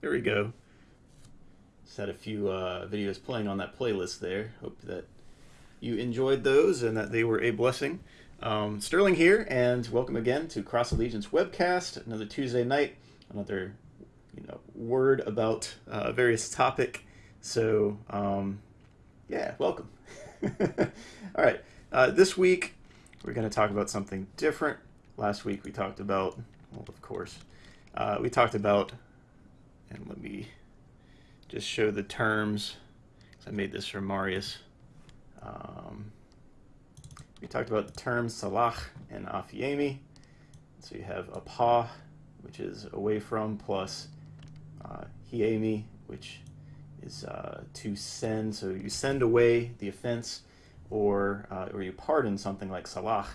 There we go. Just had a few uh, videos playing on that playlist there. Hope that you enjoyed those and that they were a blessing. Um, Sterling here, and welcome again to Cross Allegiance webcast. Another Tuesday night, another you know word about uh, various topic. So um, yeah, welcome. All right, uh, this week we're going to talk about something different. Last week we talked about, well, of course, uh, we talked about, and let me just show the terms. because I made this for Marius. Um, we talked about the terms salach and aphiemi. So you have apa, which is away from, plus uh, hiemi, which is uh, to send. So you send away the offense, or uh, or you pardon something like salach.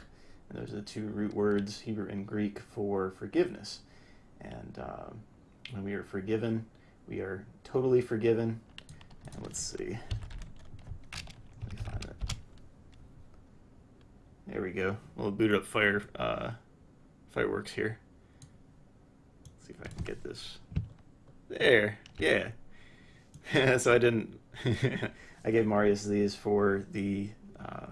And those are the two root words, Hebrew and Greek, for forgiveness. And um, when we are forgiven, we are totally forgiven. And let's see. Let me find it. There we go. We'll boot up fire uh, fireworks here. Let's see if I can get this. There. Yeah. so I didn't. I gave Marius these for the uh,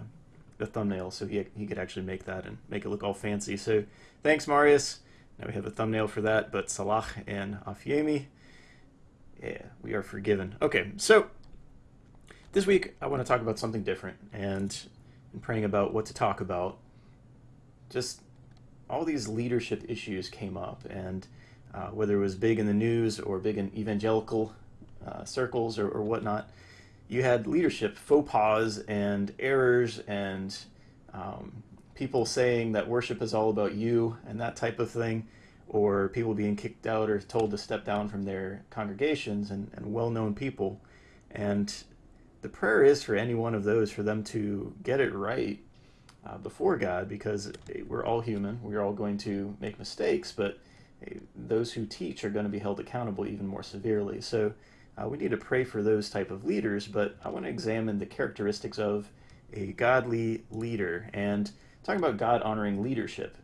the thumbnail, so he he could actually make that and make it look all fancy. So thanks, Marius. Now we have a thumbnail for that, but Salah and Aphiemi, yeah, we are forgiven. Okay, so this week I want to talk about something different, and in praying about what to talk about, just all these leadership issues came up, and uh, whether it was big in the news or big in evangelical uh, circles or, or whatnot, you had leadership faux pas and errors and um, people saying that worship is all about you and that type of thing, or people being kicked out or told to step down from their congregations and, and well known people. And the prayer is for any one of those for them to get it right uh, before God because we're all human. We're all going to make mistakes, but those who teach are going to be held accountable even more severely. So uh, we need to pray for those type of leaders, but I want to examine the characteristics of a godly leader and talking about God honoring leadership.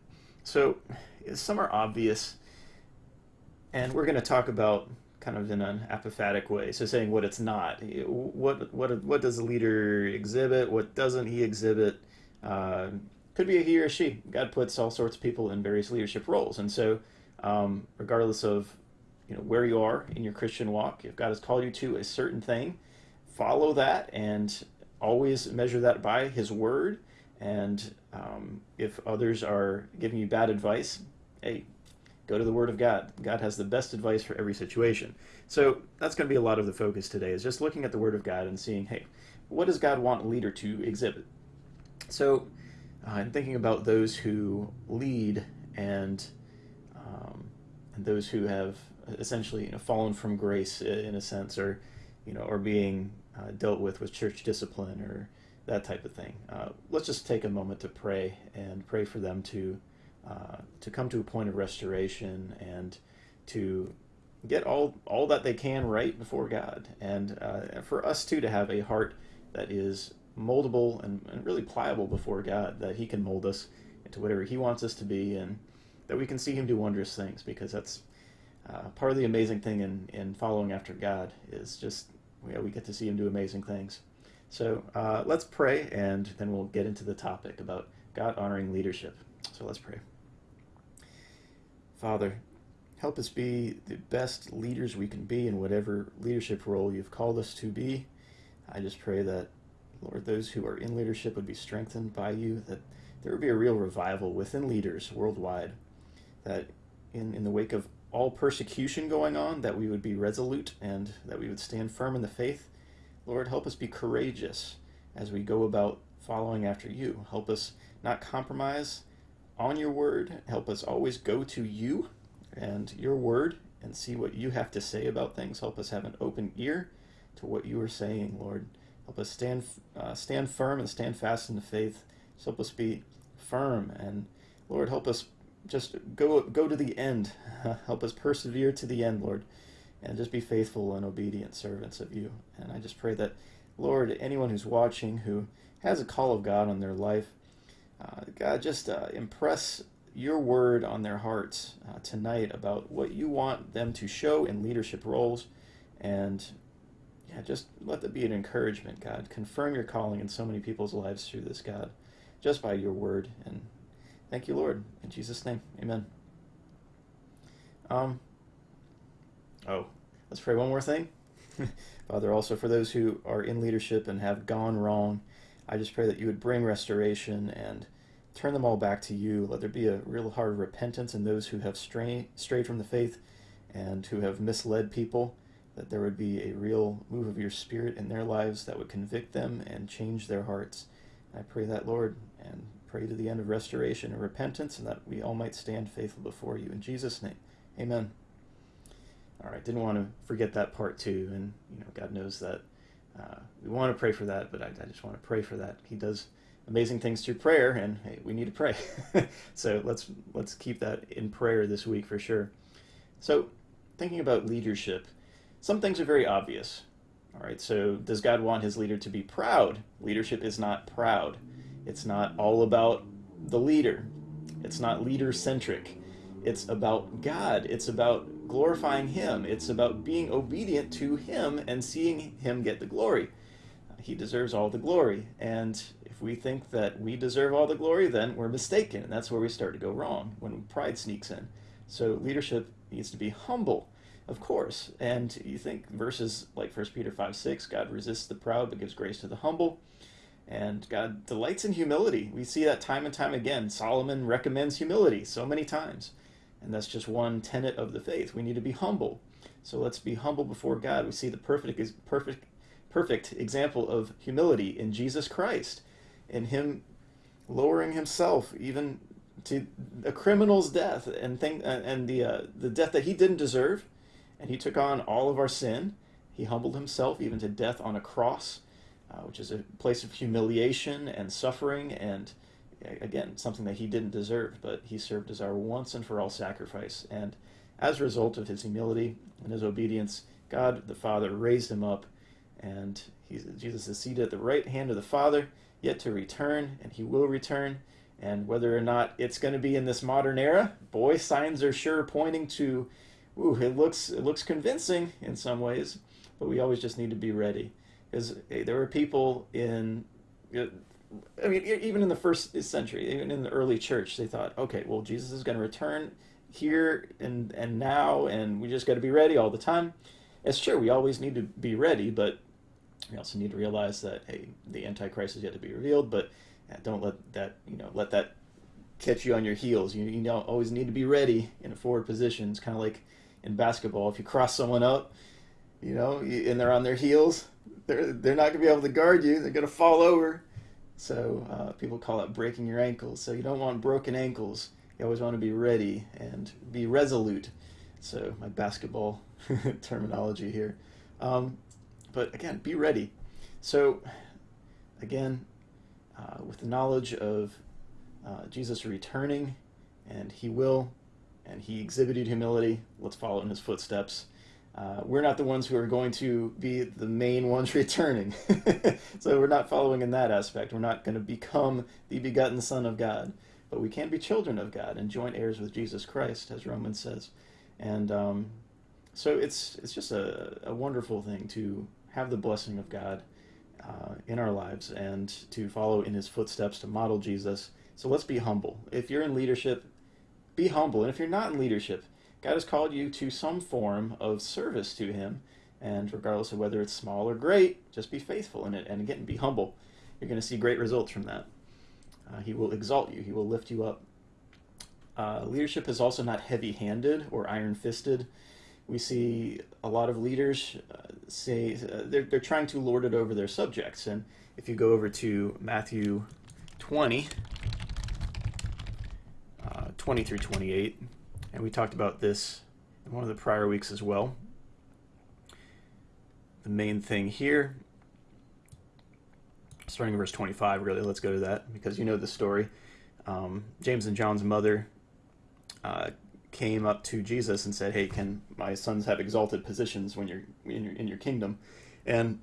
So some are obvious, and we're going to talk about kind of in an apophatic way. So saying what it's not. What what what does a leader exhibit? What doesn't he exhibit? Uh, could be a he or a she. God puts all sorts of people in various leadership roles, and so um, regardless of you know where you are in your Christian walk, if God has called you to a certain thing, follow that and always measure that by His Word. And um, if others are giving you bad advice, hey, go to the Word of God. God has the best advice for every situation. So that's going to be a lot of the focus today is just looking at the Word of God and seeing, hey, what does God want a leader to exhibit? So uh, I'm thinking about those who lead and um, and those who have essentially you know, fallen from grace in a sense, or you know, or being uh, dealt with with church discipline or that type of thing. Uh, let's just take a moment to pray and pray for them to uh, to come to a point of restoration and to get all all that they can right before God, and uh, for us too to have a heart that is moldable and, and really pliable before God, that He can mold us into whatever He wants us to be, and that we can see Him do wondrous things, because that's uh, part of the amazing thing in, in following after God is just yeah, we get to see Him do amazing things. So uh, let's pray, and then we'll get into the topic about God honoring leadership. So let's pray. Father, help us be the best leaders we can be in whatever leadership role you've called us to be. I just pray that, Lord, those who are in leadership would be strengthened by you, that there would be a real revival within leaders worldwide, that in, in the wake of all persecution going on, that we would be resolute and that we would stand firm in the faith. Lord, help us be courageous as we go about following after you. Help us not compromise on your word. Help us always go to you and your word and see what you have to say about things. Help us have an open ear to what you are saying, Lord. Help us stand uh, stand firm and stand fast in the faith. help us be firm and Lord, help us just go go to the end. help us persevere to the end, Lord, and just be faithful and obedient servants of you. And I just pray that, Lord, anyone who's watching who has a call of God on their life, uh, God, just uh, impress your word on their hearts uh, tonight about what you want them to show in leadership roles. And yeah, just let that be an encouragement, God. Confirm your calling in so many people's lives through this, God, just by your word. And thank you, Lord. In Jesus' name, amen. Um, oh, let's pray one more thing. Father, also for those who are in leadership and have gone wrong, I just pray that you would bring restoration and turn them all back to you. Let there be a real heart of repentance in those who have stray, strayed from the faith and who have misled people, that there would be a real move of your spirit in their lives that would convict them and change their hearts. I pray that, Lord, and pray to the end of restoration and repentance, and that we all might stand faithful before you. In Jesus' name, amen. All right, didn't want to forget that part too, and you know, God knows that uh, we want to pray for that, but I, I just want to pray for that. He does amazing things through prayer, and hey, we need to pray. so let's let's keep that in prayer this week for sure. So, thinking about leadership, some things are very obvious. All right, so does God want his leader to be proud? Leadership is not proud. It's not all about the leader. It's not leader centric. It's about God. It's about glorifying Him. It's about being obedient to Him and seeing Him get the glory. He deserves all the glory. And if we think that we deserve all the glory, then we're mistaken. And that's where we start to go wrong when pride sneaks in. So leadership needs to be humble, of course. And you think verses like 1 Peter 5 6, God resists the proud but gives grace to the humble. And God delights in humility. We see that time and time again. Solomon recommends humility so many times. And that's just one tenet of the faith. We need to be humble. So let's be humble before God. We see the perfect perfect perfect example of humility in Jesus Christ, in him lowering himself even to a criminal's death and thing and the uh, the death that he didn't deserve, and he took on all of our sin. He humbled himself even to death on a cross, uh, which is a place of humiliation and suffering and again, something that he didn't deserve, but he served as our once and for all sacrifice. And as a result of his humility and his obedience, God the Father raised him up, and Jesus is seated at the right hand of the Father, yet to return, and he will return. And whether or not it's going to be in this modern era, boy, signs are sure pointing to, ooh, it looks it looks convincing in some ways, but we always just need to be ready, because eh, hey, there were people in eh, I mean, even in the first century, even in the early church, they thought, okay, well, Jesus is going to return here and and now, and we just got to be ready all the time. It's true, we always need to be ready, but we also need to realize that hey, the Antichrist is yet to be revealed. But don't let that you know let that catch you on your heels. You you know always need to be ready in a forward position. It's kind of like in basketball. If you cross someone up, you know, and they're on their heels, they're they're not going to be able to guard you. They're going to fall over so uh, people call it breaking your ankles. So you don't want broken ankles. You always want to be ready and be resolute. So my basketball terminology here. Um, but again, be ready. So again, uh, with the knowledge of uh, Jesus returning, and he will, and he exhibited humility, let's follow in his footsteps. Uh, we're not the ones who are going to be the main ones returning. so we're not following in that aspect. We're not going to become the begotten Son of God. But we can be children of God and joint heirs with Jesus Christ, as Romans says. And um, so it's, it's just a, a wonderful thing to have the blessing of God uh, in our lives and to follow in his footsteps, to model Jesus. So let's be humble. If you're in leadership, be humble. And if you're not in leadership, God has called you to some form of service to Him, and regardless of whether it's small or great, just be faithful in it. And again, be humble. You're going to see great results from that. Uh, he will exalt you, He will lift you up. Uh, leadership is also not heavy handed or iron fisted. We see a lot of leaders uh, say uh, they're, they're trying to lord it over their subjects. And if you go over to Matthew 20, uh, 20 through 28, and we talked about this in one of the prior weeks as well. The main thing here, starting in verse 25, really, let's go to that because you know the story. Um, James and John's mother uh, came up to Jesus and said, "Hey, can my sons have exalted positions when you're in your, in your kingdom?" And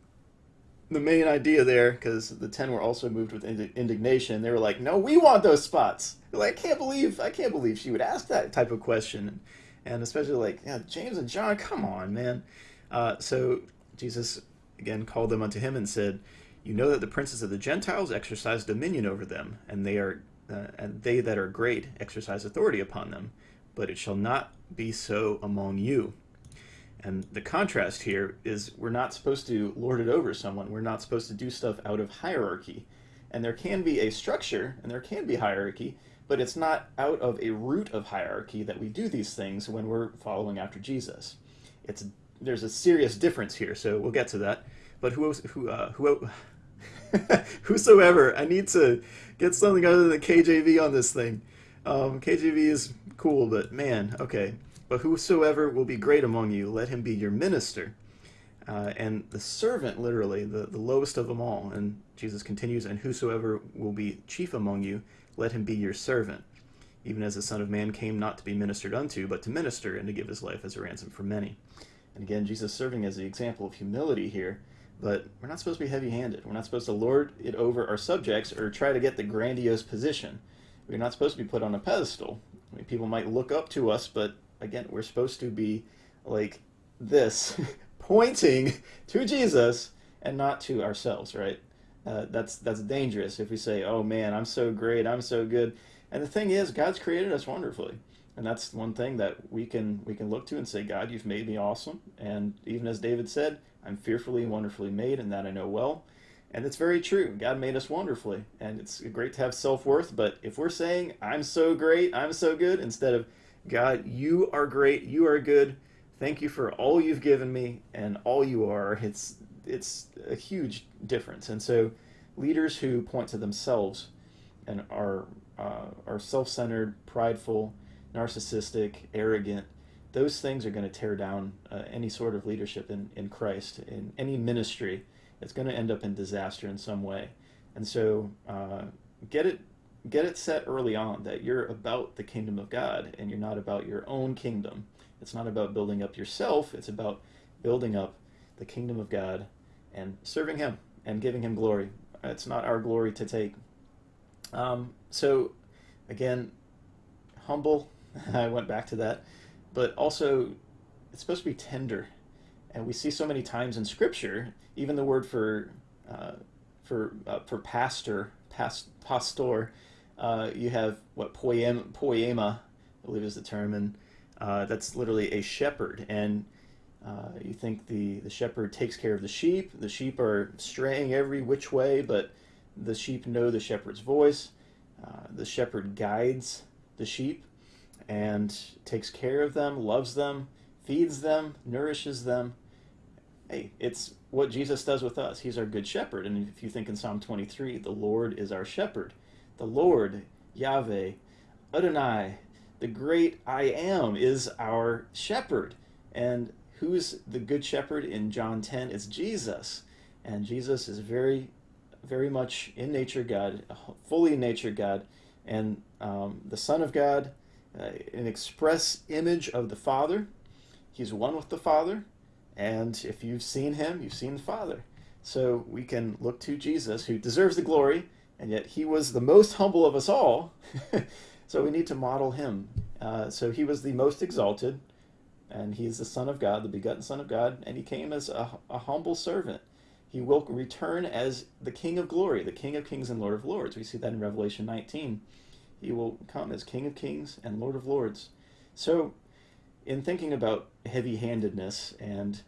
the main idea there, because the ten were also moved with indignation. They were like, "No, we want those spots." Like, "I can't believe, I can't believe she would ask that type of question," and especially like, yeah, James and John, come on, man. Uh, so Jesus again called them unto him and said, "You know that the princes of the Gentiles exercise dominion over them, and they are, uh, and they that are great exercise authority upon them. But it shall not be so among you." And the contrast here is we're not supposed to lord it over someone. We're not supposed to do stuff out of hierarchy. And there can be a structure and there can be hierarchy, but it's not out of a root of hierarchy that we do these things when we're following after Jesus. It's there's a serious difference here, so we'll get to that. But who who uh, who whosoever, I need to get something other than KJV on this thing. Um, KJV is cool, but man, okay. But whosoever will be great among you, let him be your minister. Uh, and the servant, literally, the, the lowest of them all. And Jesus continues, and whosoever will be chief among you, let him be your servant. Even as the Son of Man came not to be ministered unto, but to minister and to give his life as a ransom for many. And again, Jesus serving as the example of humility here. But we're not supposed to be heavy handed. We're not supposed to lord it over our subjects or try to get the grandiose position. We're not supposed to be put on a pedestal. I mean, people might look up to us, but again, we're supposed to be like this, pointing to Jesus and not to ourselves, right? Uh, that's that's dangerous if we say, "Oh man, I'm so great, I'm so good." And the thing is, God's created us wonderfully, and that's one thing that we can we can look to and say, "God, you've made me awesome." And even as David said, "I'm fearfully and wonderfully made, and that I know well." And it's very true. God made us wonderfully, and it's great to have self worth. But if we're saying, "I'm so great, I'm so good," instead of God, you are great. You are good. Thank you for all you've given me and all you are. It's it's a huge difference. And so, leaders who point to themselves and are uh, are self-centered, prideful, narcissistic, arrogant, those things are going to tear down uh, any sort of leadership in, in Christ, in any ministry. It's going to end up in disaster in some way. And so, uh, get it get it set early on that you're about the kingdom of God and you're not about your own kingdom. It's not about building up yourself, it's about building up the kingdom of God and serving Him and giving Him glory. It's not our glory to take. Um, so, again, humble. I went back to that. But also, it's supposed to be tender. And we see so many times in Scripture, even the word for uh, for uh, for pastor, past, pastor, uh, you have what poema, poema, I believe is the term, and uh, that's literally a shepherd. And uh, you think the, the shepherd takes care of the sheep. The sheep are straying every which way, but the sheep know the shepherd's voice. Uh, the shepherd guides the sheep and takes care of them, loves them, feeds them, nourishes them. Hey, it's what Jesus does with us. He's our good shepherd. And if you think in Psalm 23, the Lord is our shepherd the Lord, Yahweh, Adonai, the great I am, is our shepherd. And who's the good shepherd in John 10? It's Jesus. And Jesus is very, very much in nature God, fully in nature God, and um, the Son of God, uh, an express image of the Father. He's one with the Father. And if you've seen him, you've seen the Father. So we can look to Jesus, who deserves the glory and yet he was the most humble of us all. so we need to model him. Uh, so he was the most exalted, and he is the Son of God, the begotten Son of God, and he came as a, a humble servant. He will return as the King of glory, the King of kings and Lord of lords. We see that in Revelation 19. He will come as King of kings and Lord of lords. So, in thinking about heavy handedness and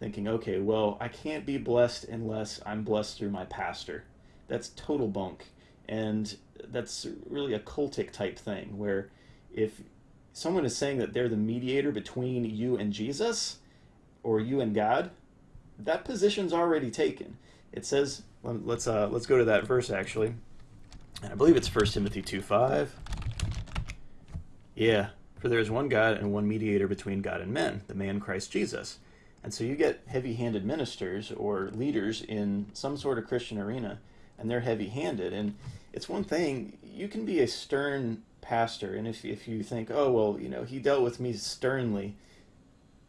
thinking, okay, well, I can't be blessed unless I'm blessed through my pastor that's total bunk. And that's really a cultic type thing where if someone is saying that they're the mediator between you and Jesus or you and God, that position's already taken. It says, let's uh, let's go to that verse actually. And I believe it's 1 Timothy 2 5. Yeah, for there is one God and one mediator between God and men, the man Christ Jesus. And so you get heavy handed ministers or leaders in some sort of Christian arena and they're heavy handed. And it's one thing, you can be a stern pastor, and if, if you think, oh, well, you know, he dealt with me sternly,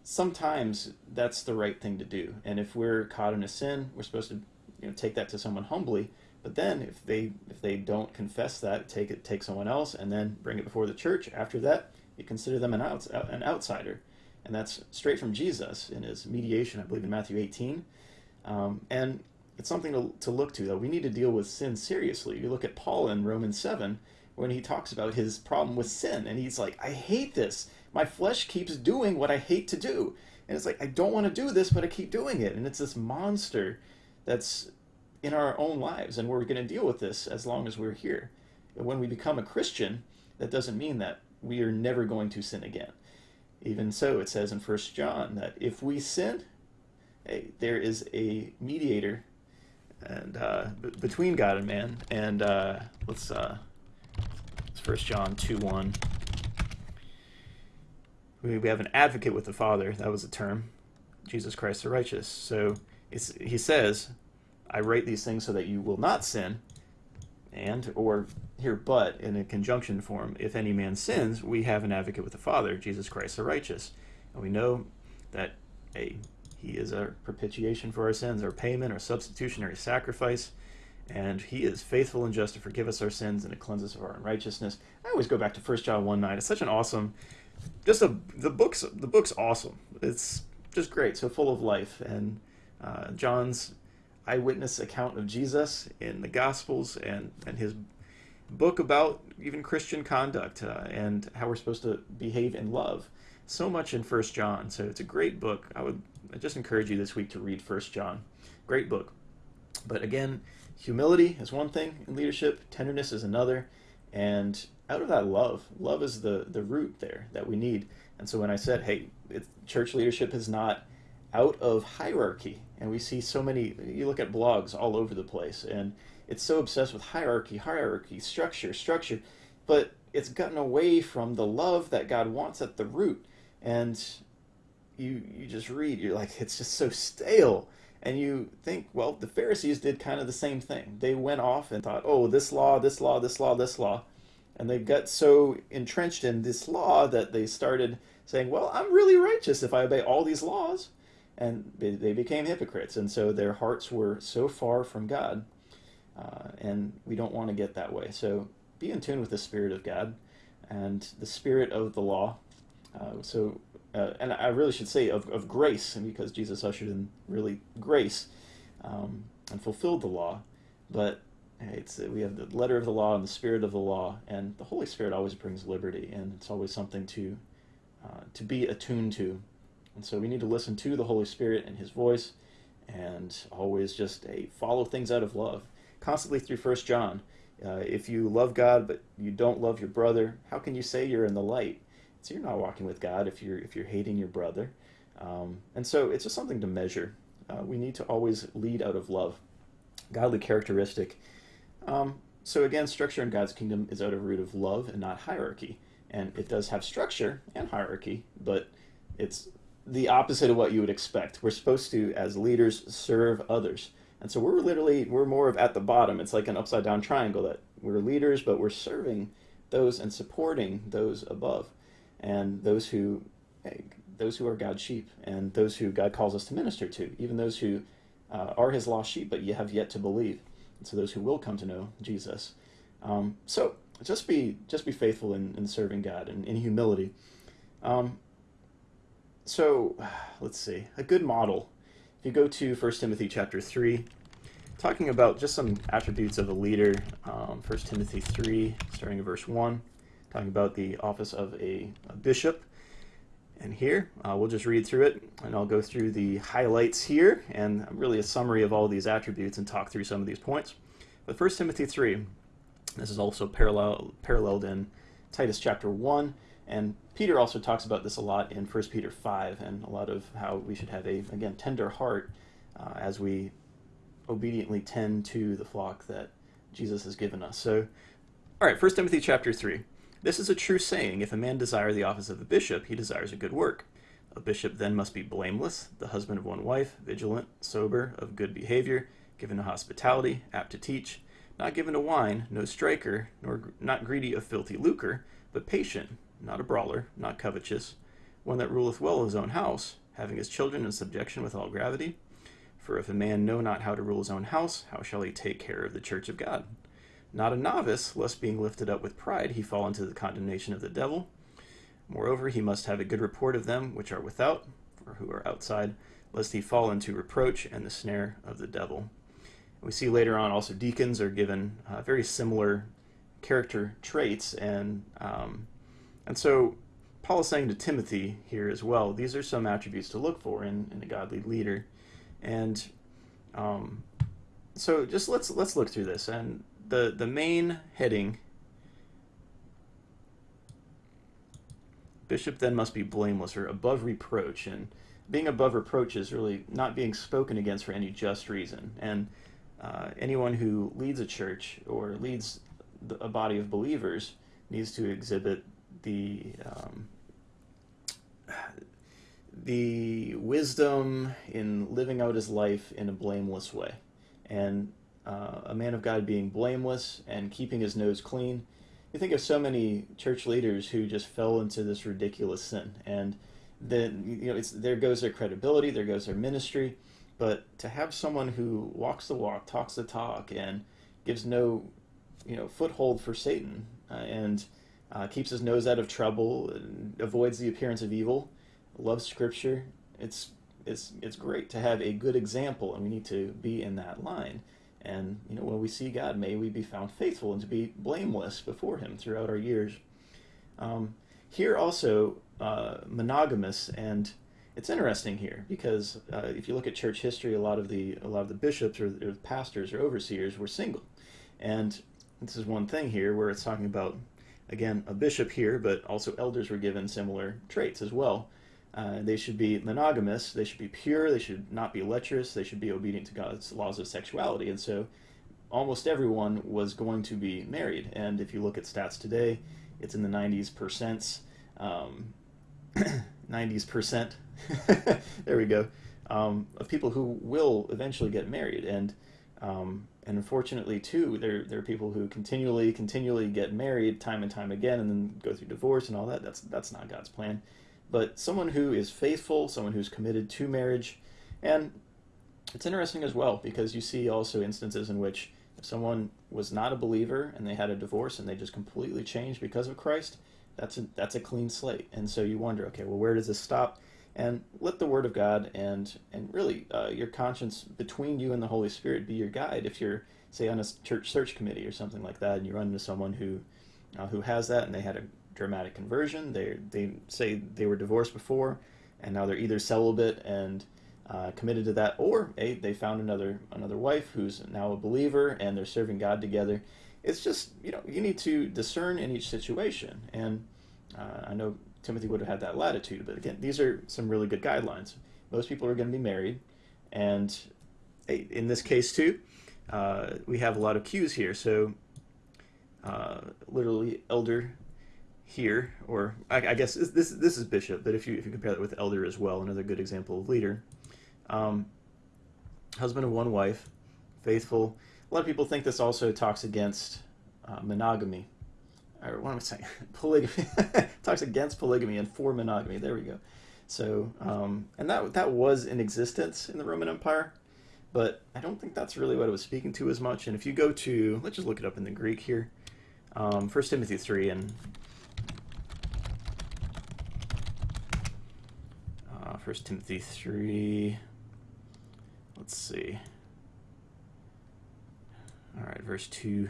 sometimes that's the right thing to do. And if we're caught in a sin, we're supposed to you know take that to someone humbly. But then if they if they don't confess that, take it take someone else and then bring it before the church. After that, you consider them an outs, an outsider, and that's straight from Jesus in his mediation, I believe in Matthew 18. Um, and it's something to, to look to though. We need to deal with sin seriously. You look at Paul in Romans 7 when he talks about his problem with sin, and he's like, I hate this. My flesh keeps doing what I hate to do. And it's like, I don't want to do this, but I keep doing it. And it's this monster that's in our own lives, and we're going to deal with this as long as we're here. And when we become a Christian, that doesn't mean that we are never going to sin again. Even so, it says in First John that if we sin, hey, there is a mediator and uh, between God and man. And uh, let's uh, it's First John two one. We, we have an advocate with the Father. That was a term, Jesus Christ the righteous. So it's he says, "I write these things so that you will not sin." And or here, but in a conjunction form, if any man sins, we have an advocate with the Father, Jesus Christ the righteous, and we know that a he is our propitiation for our sins, our payment, our substitutionary sacrifice. And he is faithful and just to forgive us our sins and to cleanse us of our unrighteousness. I always go back to 1 John 1 9. It's such an awesome, just a, the book's, the book's awesome. It's just great, so full of life. And uh, John's eyewitness account of Jesus in the Gospels and, and his book about even Christian conduct uh, and how we're supposed to behave in love. So much in First John. So it's a great book. I would I just encourage you this week to read First John. Great book. But again, humility is one thing in leadership, tenderness is another, and out of that love, love is the the root there that we need. And so when I said, hey, church leadership is not out of hierarchy, and we see so many, you look at blogs all over the place, and it's so obsessed with hierarchy, hierarchy, structure, structure, but it's gotten away from the love that God wants at the root. And you you just read, you're like, it's just so stale. And you think, well, the Pharisees did kind of the same thing. They went off and thought, oh, this law, this law, this law, this law. And they got so entrenched in this law that they started saying, well, I'm really righteous if I obey all these laws. And they, became hypocrites. And so their hearts were so far from God. Uh, and we don't want to get that way. So be in tune with the Spirit of God and the Spirit of the law. Uh, so uh, and I really should say of, of grace, and because Jesus ushered in really grace um, and fulfilled the law. But it's we have the letter of the law and the spirit of the law, and the Holy Spirit always brings liberty, and it's always something to uh, to be attuned to. And so we need to listen to the Holy Spirit and His voice, and always just a follow things out of love, constantly through First John. Uh, if you love God but you don't love your brother, how can you say you're in the light? So you're not walking with God if you're if you're hating your brother. Um, and so it's just something to measure. Uh, we need to always lead out of love, godly characteristic. Um, so again, structure in God's kingdom is out of root of love and not hierarchy. And it does have structure and hierarchy, but it's the opposite of what you would expect. We're supposed to, as leaders, serve others. And so we're literally, we're more of at the bottom. It's like an upside down triangle that we're leaders, but we're serving those and supporting those above and those who those who are God's sheep and those who God calls us to minister to, even those who uh, are His lost sheep but you have yet to believe, and so those who will come to know Jesus. Um, so just be just be faithful in, in serving God and in humility. Um, so let's see a good model. If you go to 1 Timothy chapter three, talking about just some attributes of a leader. Um, 1 Timothy three, starting at verse one talking about the office of a, a bishop. And here, uh, we'll just read through it, and I'll go through the highlights here, and really a summary of all these attributes and talk through some of these points. But 1 Timothy 3, this is also parallel, paralleled in Titus chapter 1, and Peter also talks about this a lot in 1 Peter 5, and a lot of how we should have a, again, tender heart uh, as we obediently tend to the flock that Jesus has given us. So, all right, 1 Timothy chapter 3. This is a true saying if a man desire the office of a bishop, he desires a good work. A bishop then must be blameless, the husband of one wife, vigilant, sober, of good behavior, given to hospitality, apt to teach, not given to wine, no striker, nor not greedy of filthy lucre, but patient, not a brawler, not covetous, one that ruleth well his own house, having his children in subjection with all gravity. For if a man know not how to rule his own house, how shall he take care of the church of God? Not a novice, lest being lifted up with pride he fall into the condemnation of the devil. Moreover, he must have a good report of them which are without, or who are outside, lest he fall into reproach and the snare of the devil. We see later on also deacons are given uh, very similar character traits, and um, and so Paul is saying to Timothy here as well. These are some attributes to look for in, in a godly leader, and um, so just let's let's look through this. And the the main heading Bishop then must be blameless or above reproach. And being above reproach is really not being spoken against for any just reason. And uh, anyone who leads a church or leads a body of believers needs to exhibit the um, the wisdom in living out his life in a blameless way. And uh, a man of God being blameless and keeping his nose clean you think of so many church leaders who just fell into this ridiculous sin, and then you know it's there goes their credibility, there goes their ministry. But to have someone who walks the walk, talks the talk, and gives no you know foothold for Satan, uh, and uh, keeps his nose out of trouble, and avoids the appearance of evil, loves Scripture. It's it's it's great to have a good example, and we need to be in that line. And you know, when we see God, may we be found faithful and to be blameless before Him throughout our years. Um, here also, uh, monogamous, and it's interesting here because uh, if you look at church history, a lot of the a lot of the bishops or, or pastors or overseers were single, and this is one thing here where it's talking about again a bishop here, but also elders were given similar traits as well. Uh, they should be monogamous. They should be pure. They should not be lecherous. They should be obedient to God's laws of sexuality. And so, almost everyone was going to be married. And if you look at stats today, it's in the 90s percents. Um, 90s percent. there we go. Um, of people who will eventually get married, and um, and unfortunately too, there there are people who continually continually get married time and time again, and then go through divorce and all that. That's that's not God's plan but someone who is faithful, someone who's committed to marriage. And it's interesting as well because you see also instances in which if someone was not a believer and they had a divorce and they just completely changed because of Christ, that's a, that's a clean slate. And so you wonder, okay, well, where does this stop? And let the Word of God and and really uh, your conscience between you and the Holy Spirit be your guide. If you're say on a church search committee or something like that, and you run into someone who uh, who has that and they had a dramatic conversion. They they say they were divorced before, and now they're either celibate and uh, committed to that, or a, they found another another wife who's now a believer and they're serving God together. It's just you know you need to discern in each situation, and uh, I know Timothy would have had that latitude, but again, these are some really good guidelines. Most people are going to be married, and in this case too, uh, we have a lot of cues here. So, uh, literally, elder here, or I, I, guess this this is bishop, but if you if you compare that with elder as well, another good example of leader. Um, husband of one wife, faithful. A lot of people think this also talks against uh, monogamy, or what am I saying? polygamy. talks against polygamy and for monogamy. There we go. So, um, and that that was in existence in the Roman Empire, but I don't think that's really what it was speaking to as much. And if you go to, let's just look it up in the Greek here, um, First Timothy three, and First Timothy 3. Let's see. All right, verse 2.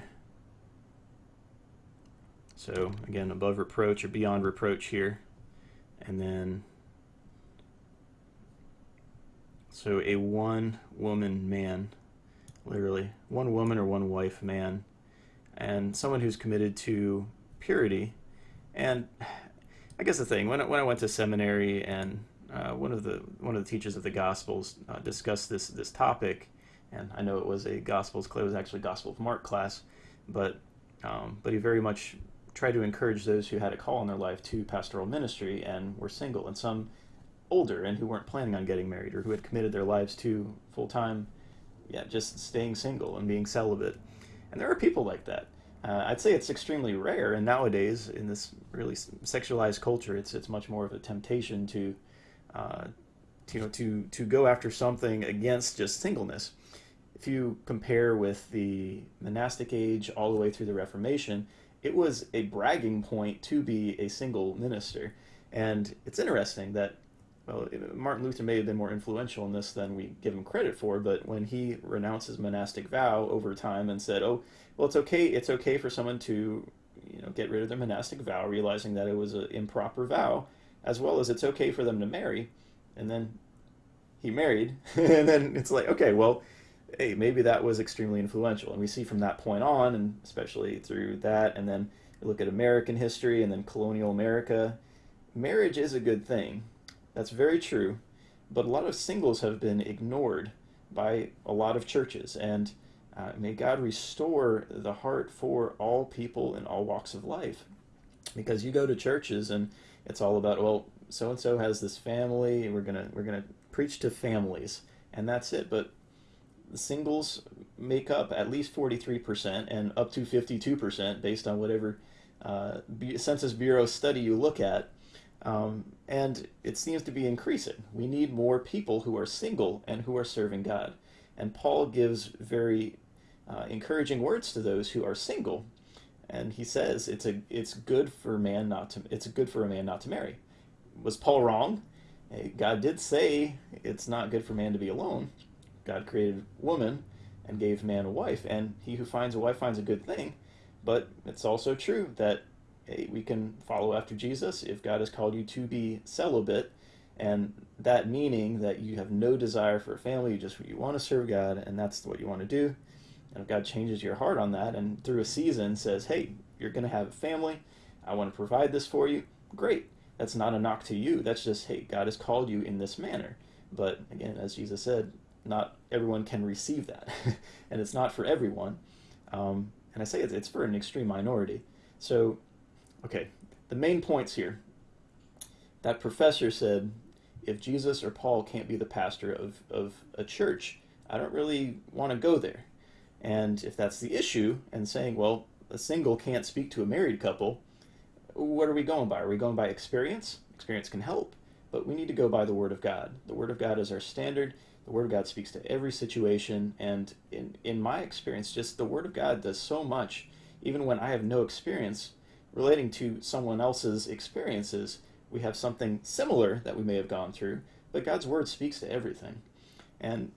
So, again, above reproach or beyond reproach here. And then, so a one woman man, literally, one woman or one wife man, and someone who's committed to purity. And I guess the thing, when I, when I went to seminary and uh, one of the one of the teachers of the Gospels uh, discussed this this topic, and I know it was a Gospels it was actually Gospel of Mark class, but um, but he very much tried to encourage those who had a call in their life to pastoral ministry and were single, and some older and who weren't planning on getting married or who had committed their lives to full time, yeah, just staying single and being celibate, and there are people like that. Uh, I'd say it's extremely rare, and nowadays in this really sexualized culture, it's it's much more of a temptation to uh, you know to to go after something against just singleness. If you compare with the monastic age all the way through the Reformation, it was a bragging point to be a single minister. And it's interesting that well, Martin Luther may have been more influential in this than we give him credit for, but when he renounced his monastic vow over time and said, "Oh, well, it's okay. It's okay for someone to, you know, get rid of their monastic vow, realizing that it was an improper vow, as well as it's okay for them to marry," and then he married, and then it's like, okay, well, hey, maybe that was extremely influential, and we see from that point on, and especially through that, and then look at American history and then colonial America, marriage is a good thing. That's very true, but a lot of singles have been ignored by a lot of churches, and uh, may God restore the heart for all people in all walks of life. Because you go to churches and it's all about, well, so and so has this family, and we're gonna we're gonna preach to families, and that's it. But the singles make up at least 43% and up to 52% based on whatever uh, Census Bureau study you look at. Um, and it seems to be increasing. We need more people who are single and who are serving God. And Paul gives very uh, encouraging words to those who are single. And he says it's a it's good for man not to it's good for a man not to marry. Was Paul wrong? Eh, God did say it's not good for man to be alone. God created woman and gave man a wife, and he who finds a wife finds a good thing. But it's also true that hey, we can follow after Jesus if God has called you to be celibate, and that meaning that you have no desire for a family, you just you want to serve God, and that's what you want to do. And if God changes your heart on that, and through a season says, "Hey, you're going to have a family. I want to provide this for you," great. That's not a knock to you. That's just, hey, God has called you in this manner. But again, as Jesus said, not everyone can receive that, and it's not for everyone. Um, and I say it's, it's for an extreme minority. So Okay, the main points here. That professor said, if Jesus or Paul can't be the pastor of, of a church, I don't really want to go there. And if that's the issue, and saying, well, a single can't speak to a married couple, what are we going by? Are we going by experience? Experience can help, but we need to go by the Word of God. The Word of God is our standard. The Word of God speaks to every situation, and in, in my experience, just the Word of God does so much. Even when I have no experience, relating to someone else's experiences, we have something similar that we may have gone through, but God's word speaks to everything. And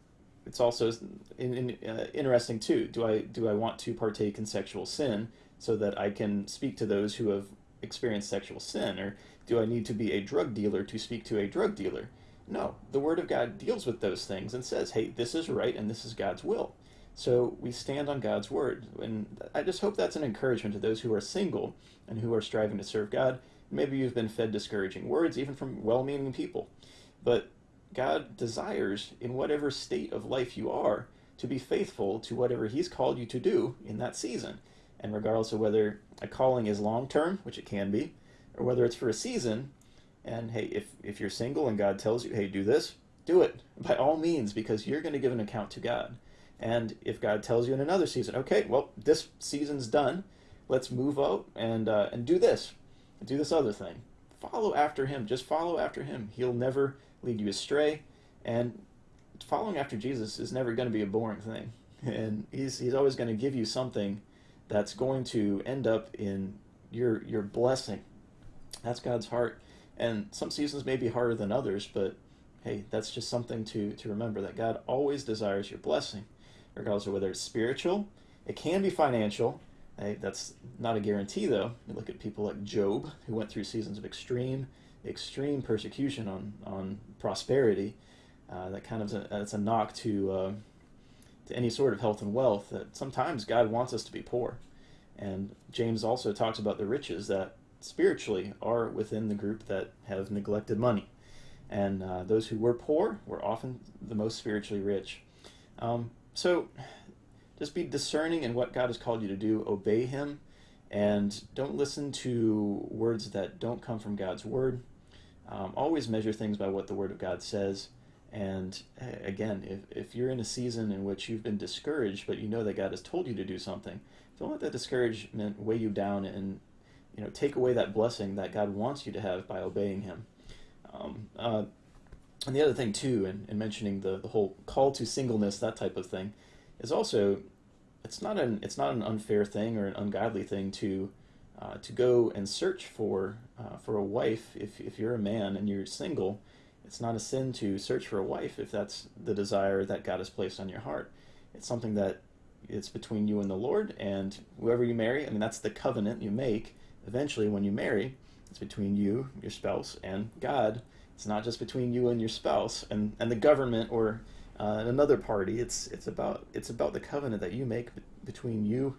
it's also in, in, uh, interesting too. Do I do I want to partake in sexual sin so that I can speak to those who have experienced sexual sin, or do I need to be a drug dealer to speak to a drug dealer? No, the Word of God deals with those things and says, "Hey, this is right, and this is God's will." So we stand on God's word. And I just hope that's an encouragement to those who are single and who are striving to serve God. Maybe you've been fed discouraging words, even from well meaning people. But God desires, in whatever state of life you are, to be faithful to whatever He's called you to do in that season. And regardless of whether a calling is long term, which it can be, or whether it's for a season, and hey, if, if you're single and God tells you, hey, do this, do it by all means, because you're going to give an account to God. And if God tells you in another season, okay, well, this season's done, let's move out and uh, and do this, do this other thing. Follow after Him. Just follow after Him. He'll never lead you astray. And following after Jesus is never going to be a boring thing. And He's He's always going to give you something that's going to end up in your your blessing. That's God's heart. And some seasons may be harder than others, but hey, that's just something to, to remember that God always desires your blessing regardless of whether it's spiritual. It can be financial. That's not a guarantee, though. You look at people like Job, who went through seasons of extreme, extreme persecution on on prosperity. Uh, that kind of a, that's a knock to uh, to any sort of health and wealth. That sometimes God wants us to be poor, and James also talks about the riches that spiritually are within the group that have neglected money, and uh, those who were poor were often the most spiritually rich. Um, so just be discerning in what God has called you to do, obey Him, and don't listen to words that don't come from God's Word. Um, always measure things by what the Word of God says. And again, if, if you're in a season in which you've been discouraged, but you know that God has told you to do something, don't let that discouragement weigh you down and you know take away that blessing that God wants you to have by obeying Him. Um, uh, and the other thing too, in, in mentioning the, the whole call to singleness, that type of thing, is also it's not an it's not an unfair thing or an ungodly thing to uh, to go and search for uh, for a wife if if you're a man and you're single. It's not a sin to search for a wife if that's the desire that God has placed on your heart. It's something that it's between you and the Lord and whoever you marry. I mean, that's the covenant you make. Eventually, when you marry, it's between you, your spouse, and God. It's not just between you and your spouse and, and the government or uh, another party. It's it's about it's about the covenant that you make between you,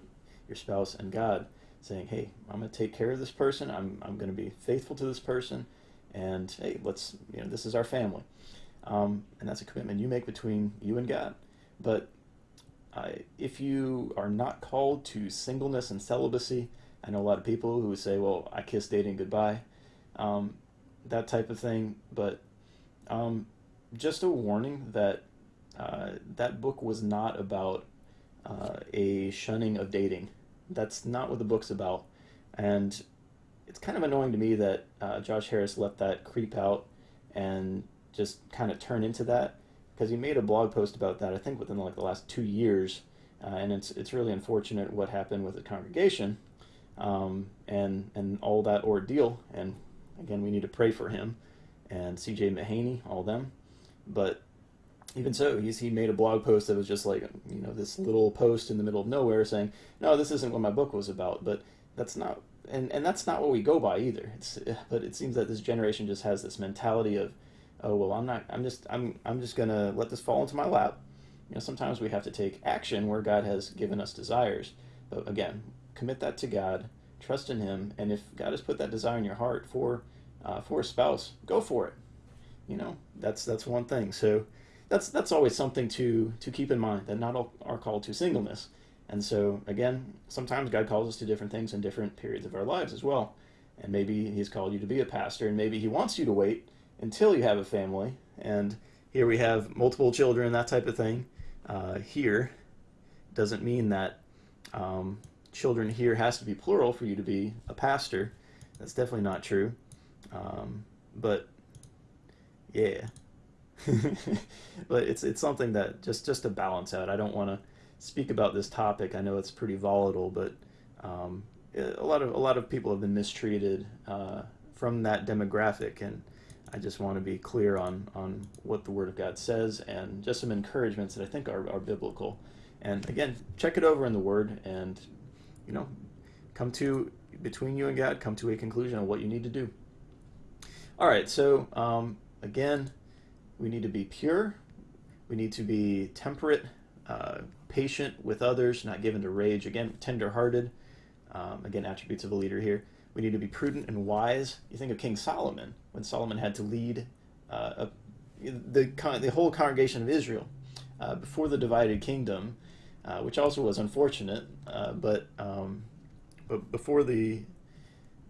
your spouse, and God, saying, "Hey, I'm going to take care of this person. I'm I'm going to be faithful to this person, and hey, let's you know this is our family." Um, and that's a commitment you make between you and God. But uh, if you are not called to singleness and celibacy, I know a lot of people who say, "Well, I kiss dating goodbye." Um, that type of thing. But um, just a warning that uh, that book was not about uh, a shunning of dating. That's not what the book's about. And it's kind of annoying to me that uh, Josh Harris let that creep out and just kind of turn into that because he made a blog post about that I think within like the last two years, uh, and it's it's really unfortunate what happened with the congregation, um, and and all that ordeal, and Again, we need to pray for him and CJ Mahaney, all them. But even so, he's, he made a blog post that was just like, you know, this little post in the middle of nowhere saying, no, this isn't what my book was about. But that's not, and, and that's not what we go by either. It's, but it seems that this generation just has this mentality of, oh, well, I'm not, I'm just, I'm, I'm just going to let this fall into my lap. You know, sometimes we have to take action where God has given us desires. But again, commit that to God, trust in Him, and if God has put that desire in your heart for uh, for a spouse, go for it. You know, that's that's one thing. So that's that's always something to to keep in mind that not all are called to singleness. And so again, sometimes God calls us to different things in different periods of our lives as well. And maybe He's called you to be a pastor, and maybe He wants you to wait until you have a family. And here we have multiple children, that type of thing. Uh, here doesn't mean that um, children here has to be plural for you to be a pastor. That's definitely not true. Um, but yeah, but it's it's something that just just to balance out. I don't want to speak about this topic. I know it's pretty volatile, but um, a lot of a lot of people have been mistreated uh, from that demographic, and I just want to be clear on on what the Word of God says and just some encouragements that I think are, are biblical. And again, check it over in the Word, and you know, come to between you and God, come to a conclusion on what you need to do. All right, so um, again, we need to be pure. We need to be temperate, uh, patient with others, not given to rage. Again, tenderhearted. Um, again, attributes of a leader here. We need to be prudent and wise. You think of King Solomon when Solomon had to lead uh, a, the the whole congregation of Israel uh, before the divided kingdom, uh, which also was unfortunate. Uh, but um, but before the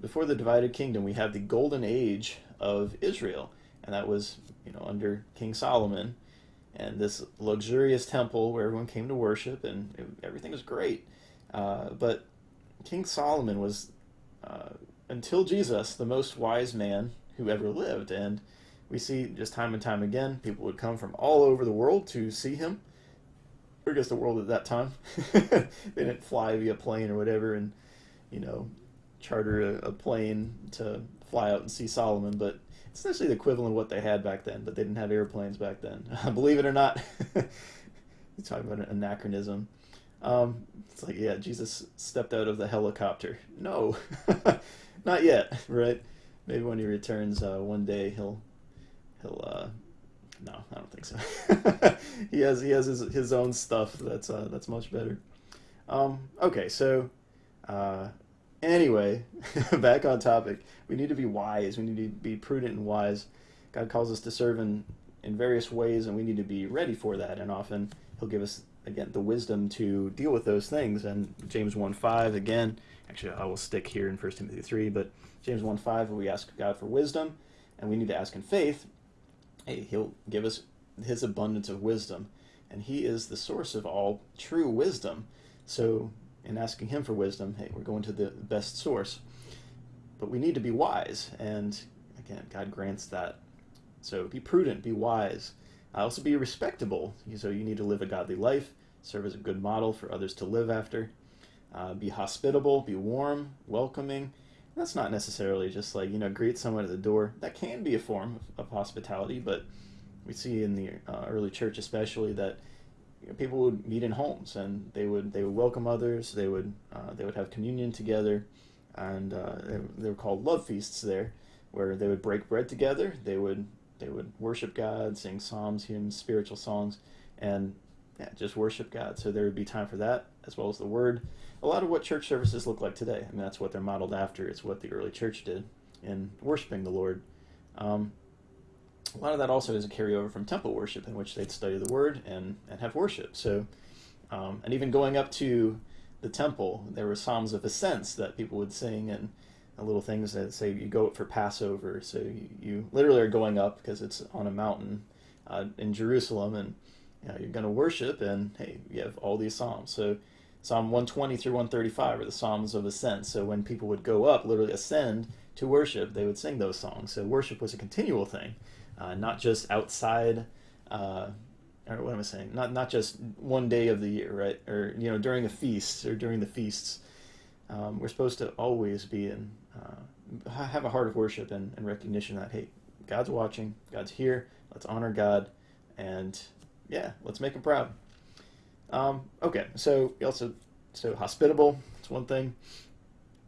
before the divided kingdom, we have the golden age of Israel, and that was you know under King Solomon, and this luxurious temple where everyone came to worship, and it, everything was great. Uh, but King Solomon was, uh, until Jesus, the most wise man who ever lived, and we see just time and time again, people would come from all over the world to see him. I guess the world at that time, they didn't fly via plane or whatever, and you know, charter a, a plane to fly out and see Solomon, but it's essentially the equivalent of what they had back then, but they didn't have airplanes back then. Believe it or not. you talk about an anachronism. Um, it's like, yeah, Jesus stepped out of the helicopter. No, not yet, right? Maybe when he returns uh, one day, he'll he'll. Uh, no, I don't think so. he has he has his, his own stuff that's uh, that's much better. Um, okay, so uh, Anyway, back on topic. We need to be wise. We need to be prudent and wise. God calls us to serve in, in various ways, and we need to be ready for that. And often He'll give us, again, the wisdom to deal with those things. And James 1 5, again, actually, I will stick here in 1 Timothy 3, but James 1 5, we ask God for wisdom, and we need to ask in faith. Hey, He'll give us His abundance of wisdom. And He is the source of all true wisdom. So and asking Him for wisdom, hey, we're going to the best source. But we need to be wise, and again, God grants that So be prudent, be wise. Also be respectable. So you need to live a godly life, serve as a good model for others to live after. Uh, be hospitable, be warm, welcoming. That's not necessarily just like, you know, greet someone at the door. That can be a form of, of hospitality, but we see in the uh, early church especially that you know, people would meet in homes and they would they would welcome others. They would uh, they would have communion together, and uh, they, they were called love feasts there, where they would break bread together. They would they would worship God, sing psalms, hymns, spiritual songs, and yeah, just worship God. So there would be time for that as well as the Word. A lot of what church services look like today. I mean, that's what they're modeled after. It's what the early church did in worshiping the Lord. Um, a lot of that also is a carryover from temple worship, in which they'd study the Word and, and have worship. So, um, and even going up to the temple, there were psalms of ascents that people would sing and little things that say you go for Passover. So you, you literally are going up because it's on a mountain uh, in Jerusalem, and you know, you're going to worship. And hey, you have all these psalms. So Psalm 120 through 135 are the psalms of ascent. So when people would go up, literally ascend to worship, they would sing those songs. So worship was a continual thing, uh, not just outside. Uh, or what am I saying? Not not just one day of the year, right? Or you know during a feast or during the feasts. Um, we're supposed to always be in uh, have a heart of worship and, and recognition that hey, God's watching, God's here. Let's honor God, and yeah, let's make Him proud. Um, okay, so also so hospitable. It's one thing.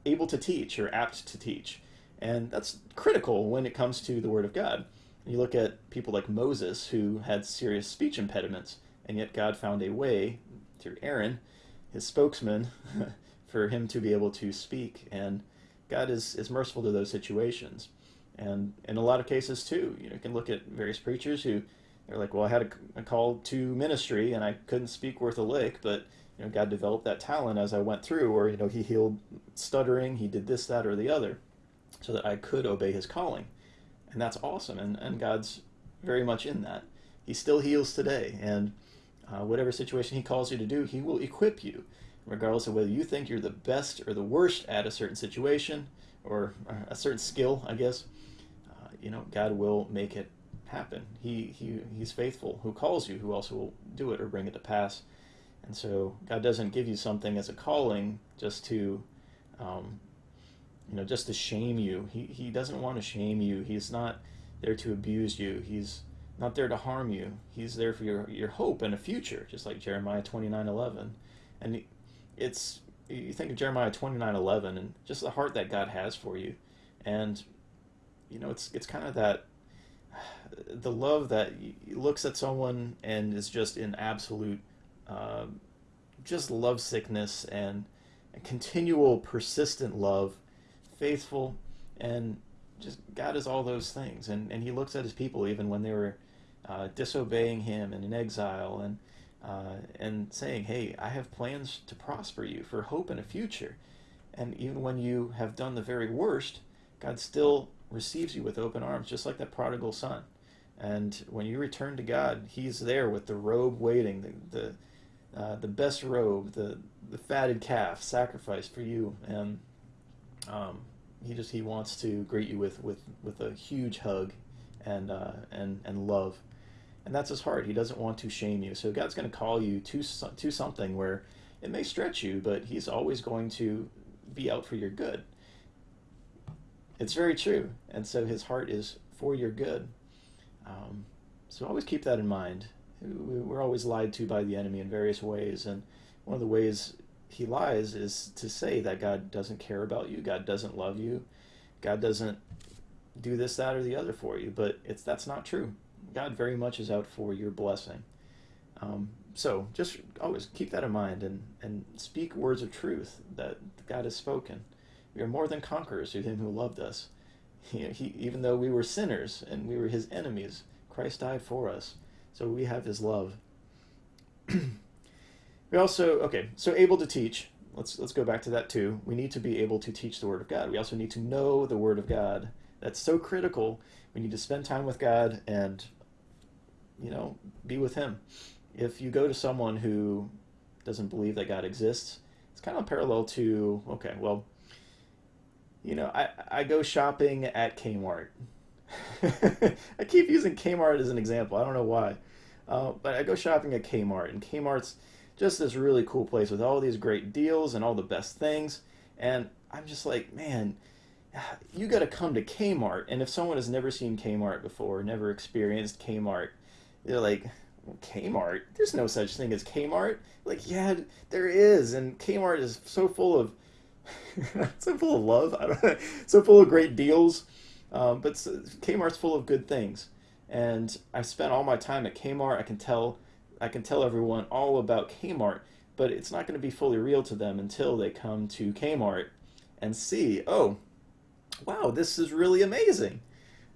Able to teach or apt to teach, and that's critical when it comes to the Word of God. You look at people like Moses who had serious speech impediments, and yet God found a way through Aaron, his spokesman, for him to be able to speak. And God is, is merciful to those situations. And in a lot of cases, too, you know, you can look at various preachers who they're like, well, I had a, a call to ministry and I couldn't speak worth a lick, but you know, God developed that talent as I went through, or you know, He healed stuttering, He did this, that, or the other, so that I could obey His calling, and that's awesome. And and God's very much in that. He still heals today, and uh, whatever situation He calls you to do, He will equip you regardless of whether you think you're the best or the worst at a certain situation or a certain skill, I guess. Uh, you know, God will make it happen. He, he He's faithful. Who calls you, who also will do it or bring it to pass. And so God doesn't give you something as a calling just to, um, you know, just to shame you. He, he doesn't want to shame you. He's not there to abuse you. He's not there to harm you. He's there for your, your hope and a future, just like Jeremiah 29 11. And it's you think of Jeremiah twenty nine eleven and just the heart that God has for you, and you know it's it's kind of that the love that looks at someone and is just in absolute uh, just love sickness and continual persistent love, faithful and just God is all those things, and and He looks at His people even when they were uh, disobeying Him and in exile and uh, and saying, Hey, I have plans to prosper you for hope and a future. And even when you have done the very worst, God still receives you with open arms, just like that prodigal son. And when you return to God, He's there with the robe waiting, the the, uh, the best robe, the the fatted calf sacrificed for you, and um, He just He wants to greet you with with with a huge hug, and uh, and and love and that's his heart. He doesn't want to shame you. So God's going to call you to to something where it may stretch you, but He's always going to be out for your good. It's very true, and so His heart is for your good. Um, so always keep that in mind. We're always lied to by the enemy in various ways, and one of the ways he lies is to say that God doesn't care about you, God doesn't love you, God doesn't do this, that, or the other for you. But it's that's not true. God very much is out for your blessing. Um, so just always keep that in mind and, and speak words of truth that God has spoken. We are more than conquerors through Him who loved us. He, he, even though we were sinners and we were His enemies, Christ died for us. So we have His love. We also okay. So able to teach. Let's let's go back to that too. We need to be able to teach the Word of God. We also need to know the Word of God. That's so critical. We need to spend time with God and you know, be with Him. If you go to someone who doesn't believe that God exists, it's kind of parallel to, okay, well, you know, I, I go shopping at Kmart. I keep using Kmart as an example. I don't know why. Uh, but I go shopping at Kmart, and Kmart's just this really cool place with all these great deals and all the best things. And I'm just like, man, you got to come to Kmart. And if someone has never seen Kmart before, never experienced Kmart, they're like, Kmart? There's no such thing as Kmart. Like, yeah, there is. And Kmart is so full of, so full of love. I don't know, so full of great deals. Um, but Kmart's full of good things. And I've spent all my time at Kmart. I can tell, I can tell everyone all about Kmart, but it's not going to be fully real to them until they come to Kmart and see, oh, wow, this is really amazing.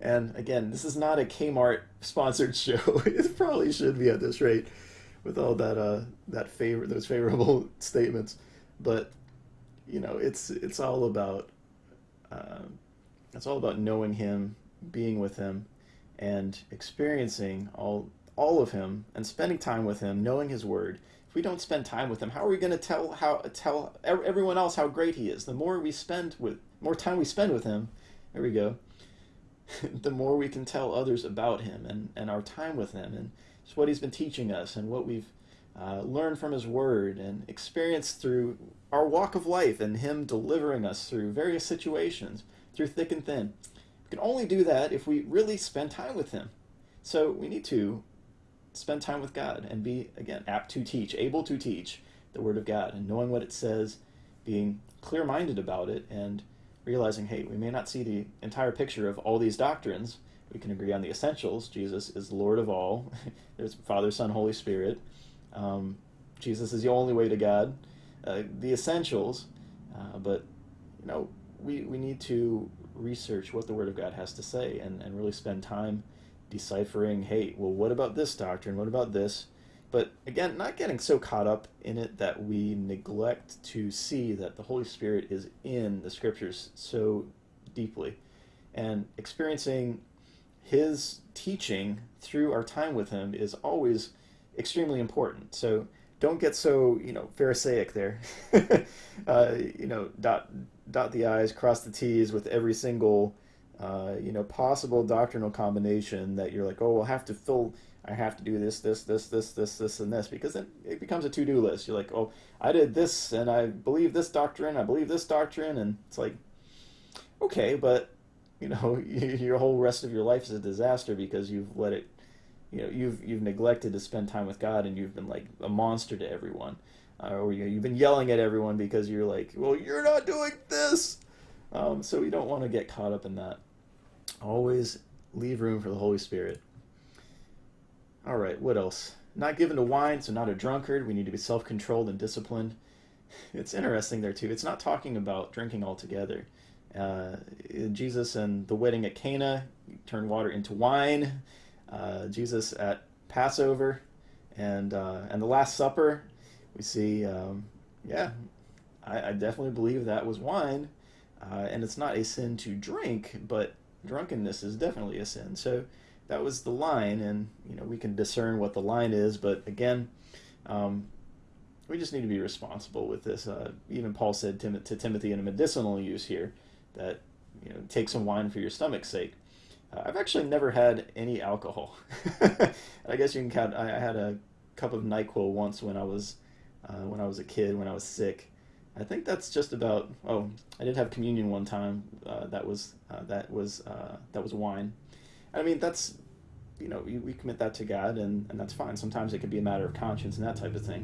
And again, this is not a Kmart sponsored show. it probably should be at this rate, with all that uh, that favor those favorable statements. But you know, it's it's all about uh, it's all about knowing Him, being with Him, and experiencing all all of Him, and spending time with Him, knowing His Word. If we don't spend time with Him, how are we going to tell how tell everyone else how great He is? The more we spend with more time we spend with Him, there we go the more we can tell others about him and, and our time with him and just what he's been teaching us and what we've uh, learned from his word and experienced through our walk of life and him delivering us through various situations, through thick and thin. We can only do that if we really spend time with him. So we need to spend time with God and be, again, apt to teach, able to teach the word of God and knowing what it says, being clear minded about it, and realizing, hey, we may not see the entire picture of all these doctrines. We can agree on the essentials. Jesus is Lord of all. There's Father, Son, Holy Spirit. Um, Jesus is the only way to God. Uh, the essentials, uh, but you know, we we need to research what the Word of God has to say and, and really spend time deciphering. Hey, well, what about this doctrine? What about this? But again, not getting so caught up in it that we neglect to see that the Holy Spirit is in the scriptures so deeply and experiencing his teaching through our time with him is always extremely important. So don't get so, you know, pharisaic there. uh, you know, dot dot the i's, cross the t's with every single uh, you know, possible doctrinal combination that you're like, oh, we'll have to fill I have to do this, this, this, this, this, this, and this, because then it becomes a to-do list. You're like, oh, I did this, and I believe this doctrine, I believe this doctrine, and it's like, okay, but you know, your whole rest of your life is a disaster because you've let it, you know, you've you've neglected to spend time with God, and you've been like a monster to everyone, uh, or you you've been yelling at everyone because you're like, well, you're not doing this. Um, so we don't want to get caught up in that. Always leave room for the Holy Spirit. All right, what else? Not given to wine, so not a drunkard. We need to be self controlled and disciplined. It's interesting there, too. It's not talking about drinking altogether. Uh, Jesus and the wedding at Cana turned water into wine. Uh, Jesus at Passover and uh, and the Last Supper, we see, um, yeah, I, I, definitely believe that was wine. Uh, and it's not a sin to drink, but drunkenness is definitely a sin. So that was the line, and you know we can discern what the line is. But again, um, we just need to be responsible with this. Uh, even Paul said to, to, Timothy in a medicinal use here that you know take some wine for your stomach's sake. Uh, I've actually never had any alcohol. I guess you can count. I, I, had a cup of Nyquil once when I was uh, when I was a kid when I was sick. I think that's just about. Oh, I did have communion one time. Uh, that was uh, that was uh, that was wine. I mean, that's, you know, we, we commit that to God, and, and that's fine. Sometimes it could be a matter of conscience and that type of thing.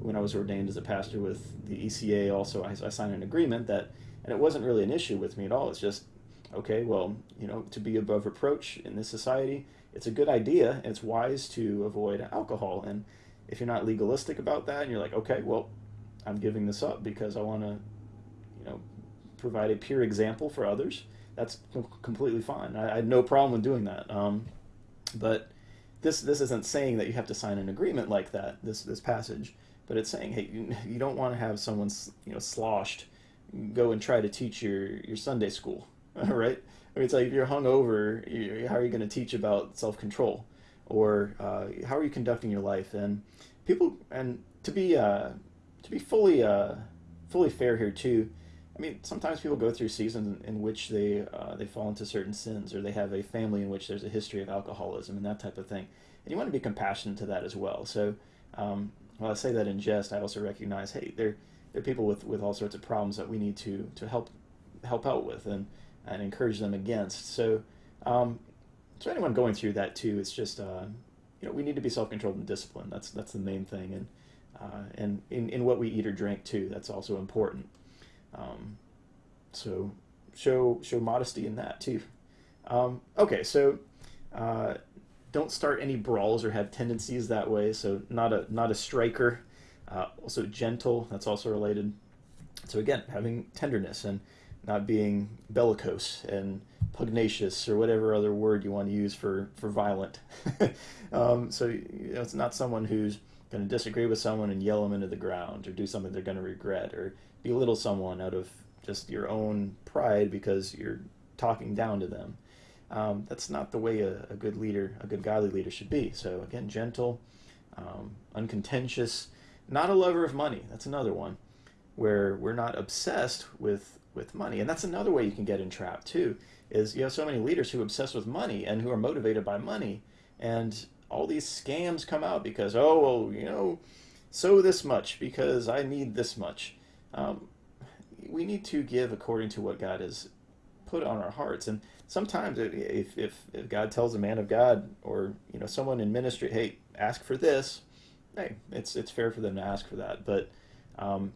When I was ordained as a pastor with the ECA, also, I, I signed an agreement that, and it wasn't really an issue with me at all. It's just, okay, well, you know, to be above reproach in this society, it's a good idea, it's wise to avoid alcohol. And if you're not legalistic about that, and you're like, okay, well, I'm giving this up because I want to, you know, provide a pure example for others that's completely fine. I, I, had no problem with doing that. Um, but this this isn't saying that you have to sign an agreement like that. This this passage, but it's saying, hey, you, you don't want to have someone you know sloshed go and try to teach your your Sunday school, right? I mean, it's like if you're hungover, you, how are you going to teach about self control, or uh, how are you conducting your life? And people, and to be uh, to be fully uh, fully fair here too, I mean, sometimes people go through seasons in which they uh, they fall into certain sins, or they have a family in which there's a history of alcoholism and that type of thing. And you want to be compassionate to that as well. So, um, while I say that in jest, I also recognize, hey, there there are people with, with all sorts of problems that we need to to help help out with and and encourage them against. So, um, so anyone going through that too, it's just uh, you know we need to be self controlled and disciplined. That's that's the main thing, and uh, and in, in what we eat or drink too. That's also important. Um, so show show modesty in that too. Um, okay, so uh, don't start any brawls or have tendencies that way. So not a not a striker. Uh, also gentle. That's also related. So again, having tenderness and not being bellicose and pugnacious or whatever other word you want to use for for violent. um, so you know, it's not someone who's going to disagree with someone and yell them into the ground or do something they're going to regret or belittle someone out of just your own pride because you're talking down to them. Um, that's not the way a, a, good leader, a good godly leader should be. So again, gentle, um, uncontentious, not a lover of money. That's another one where we're not obsessed with with money, and that's another way you can get entrapped too. Is you have so many leaders who obsess with money and who are motivated by money, and all these scams come out because oh well you know sow this much because I need this much um, we need to give according to what God has put on our hearts. And sometimes if, if, if God tells a man of God or, you know, someone in ministry, hey, ask for this, hey, it's, it's fair for them to ask for that. But, um,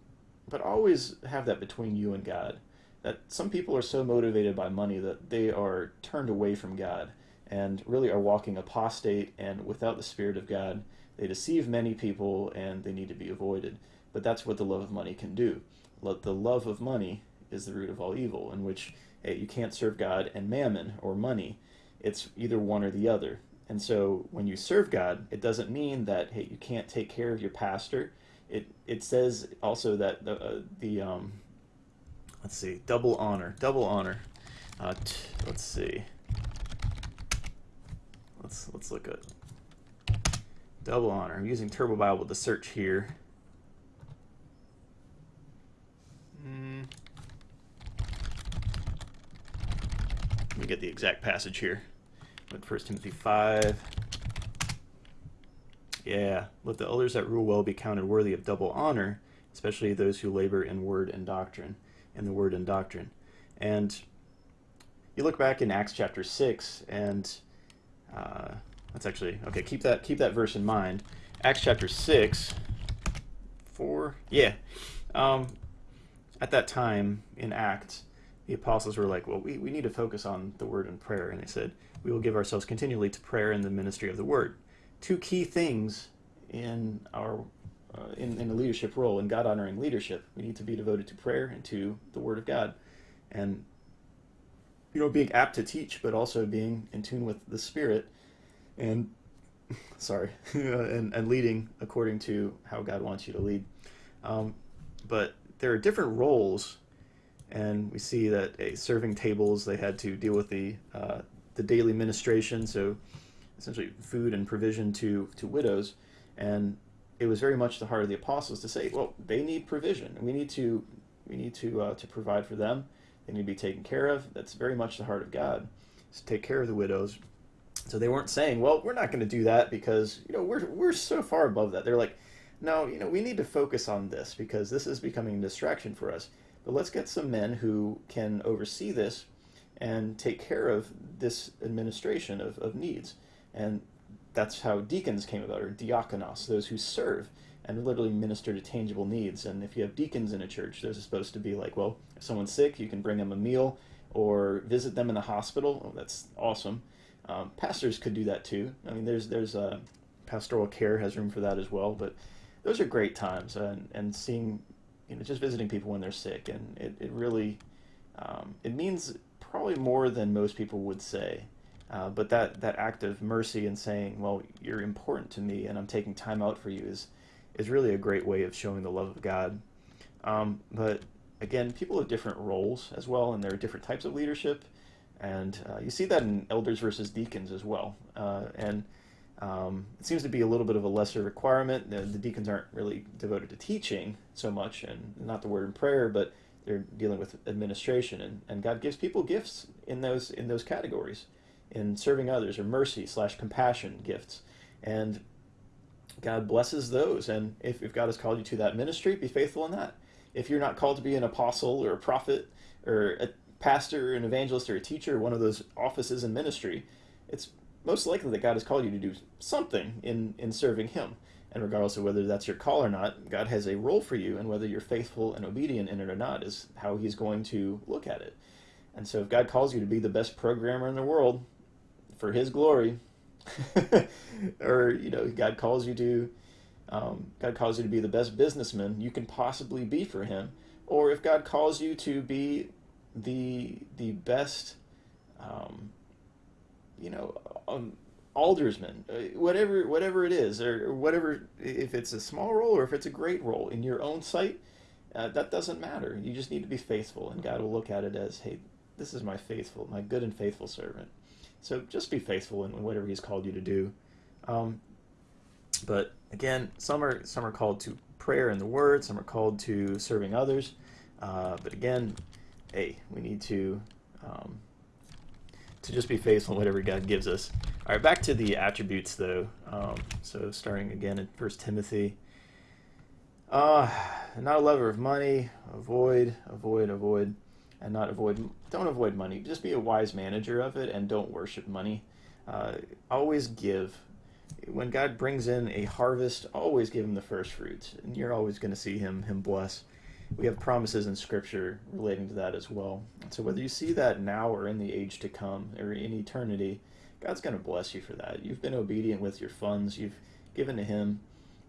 but always have that between you and God. That some people are so motivated by money that they are turned away from God and really are walking apostate and without the Spirit of God. They deceive many people and they need to be avoided. But that's what the love of money can do. The love of money is the root of all evil, in which you can't serve God and mammon or money. It's either one or the other. And so when you serve God, it doesn't mean that hey, you can't take care of your pastor. It it says also that the uh, the um, let's see, double honor, double honor. Uh, let's see. Let's let's look at double honor. I'm using Turbo Bible to search here. Mm. Let me get the exact passage here. But 1 Timothy 5. Yeah, let the elders that rule well be counted worthy of double honor, especially those who labor in word and doctrine, in the word and doctrine. And you look back in Acts chapter 6, and uh, that's actually, okay, keep that, keep that verse in mind. Acts chapter 6, 4, yeah. Um, at that time in Acts, the apostles were like, well, we, we need to focus on the word and prayer. And they said, we will give ourselves continually to prayer and the ministry of the word. Two key things in our uh, in, in the leadership role, in God honoring leadership. We need to be devoted to prayer and to the word of God. And, you know, being apt to teach, but also being in tune with the Spirit and, sorry, and, and leading according to how God wants you to lead. Um, but there are different roles, and we see that a serving tables they had to deal with the uh, the daily ministration, so essentially food and provision to to widows, and it was very much the heart of the apostles to say, well, they need provision. We need to we need to uh, to provide for them. They need to be taken care of. That's very much the heart of God. To take care of the widows. So they weren't saying, well, we're not going to do that because you know we're we're so far above that. They're like, no, you know, we need to focus on this because this is becoming a distraction for us. But let's get some men who can oversee this and take care of this administration of, of needs. And that's how deacons came about, or diakonos, those who serve and literally minister to tangible needs. And if you have deacons in a church, those are supposed to be like, well, if someone's sick, you can bring them a meal or visit them in the hospital. Oh, that's awesome. Um, pastors could do that too. I mean, there's there's uh, pastoral care has room for that as well, but those are great times and, and seeing you know just visiting people when they're sick and it, it really um, it means probably more than most people would say uh, but that that act of mercy and saying well you're important to me and i'm taking time out for you is is really a great way of showing the love of god. Um, but again people have different roles as well and there are different types of leadership. And uh, you see that in elders versus deacons as well. Uh, and um, it seems to be a little bit of a lesser requirement. The, the, deacons aren't really devoted to teaching so much, and not the word in prayer, but they're dealing with administration, and, and God gives people gifts in those in those categories, in serving others or mercy slash compassion gifts, and God blesses those. And if, if God has called you to that ministry, be faithful in that. If you're not called to be an apostle or a prophet or a pastor, or an evangelist, or a teacher, one of those offices in ministry, it's most likely that God has called you to do something in, in serving Him. And regardless of whether that's your call or not, God has a role for you, and whether you're faithful and obedient in it or not is how He's going to look at it. And so if God calls you to be the best programmer in the world for His glory, or you know, God calls you to um, God calls you to be the best businessman you can possibly be for Him, or if God calls you to be the the best, um, you know, um, aldersman, uh, whatever whatever it is, or, whatever if it's a small role or if it's a great role in your own sight, uh, that doesn't matter. You just need to be faithful, and God will look at it as, hey, this is my faithful, my good and faithful servant. So just be faithful in whatever He's called you to do. Um, but again, some are some are called to prayer and the Word. Some are called to serving others. Uh, but again, hey, we need to um, to just be faithful in whatever God gives us. All right, back to the attributes though. Um, so starting again in First Timothy. Uh, not a lover of money. Avoid, avoid, avoid, and not avoid. Don't avoid money. Just be a wise manager of it, and don't worship money. Uh, always give. When God brings in a harvest, always give him the first fruits, and you're always going to see him him bless we have promises in Scripture relating to that as well. So whether you see that now or in the age to come or in eternity, God's going to bless you for that. You've been obedient with your funds. You've given to Him.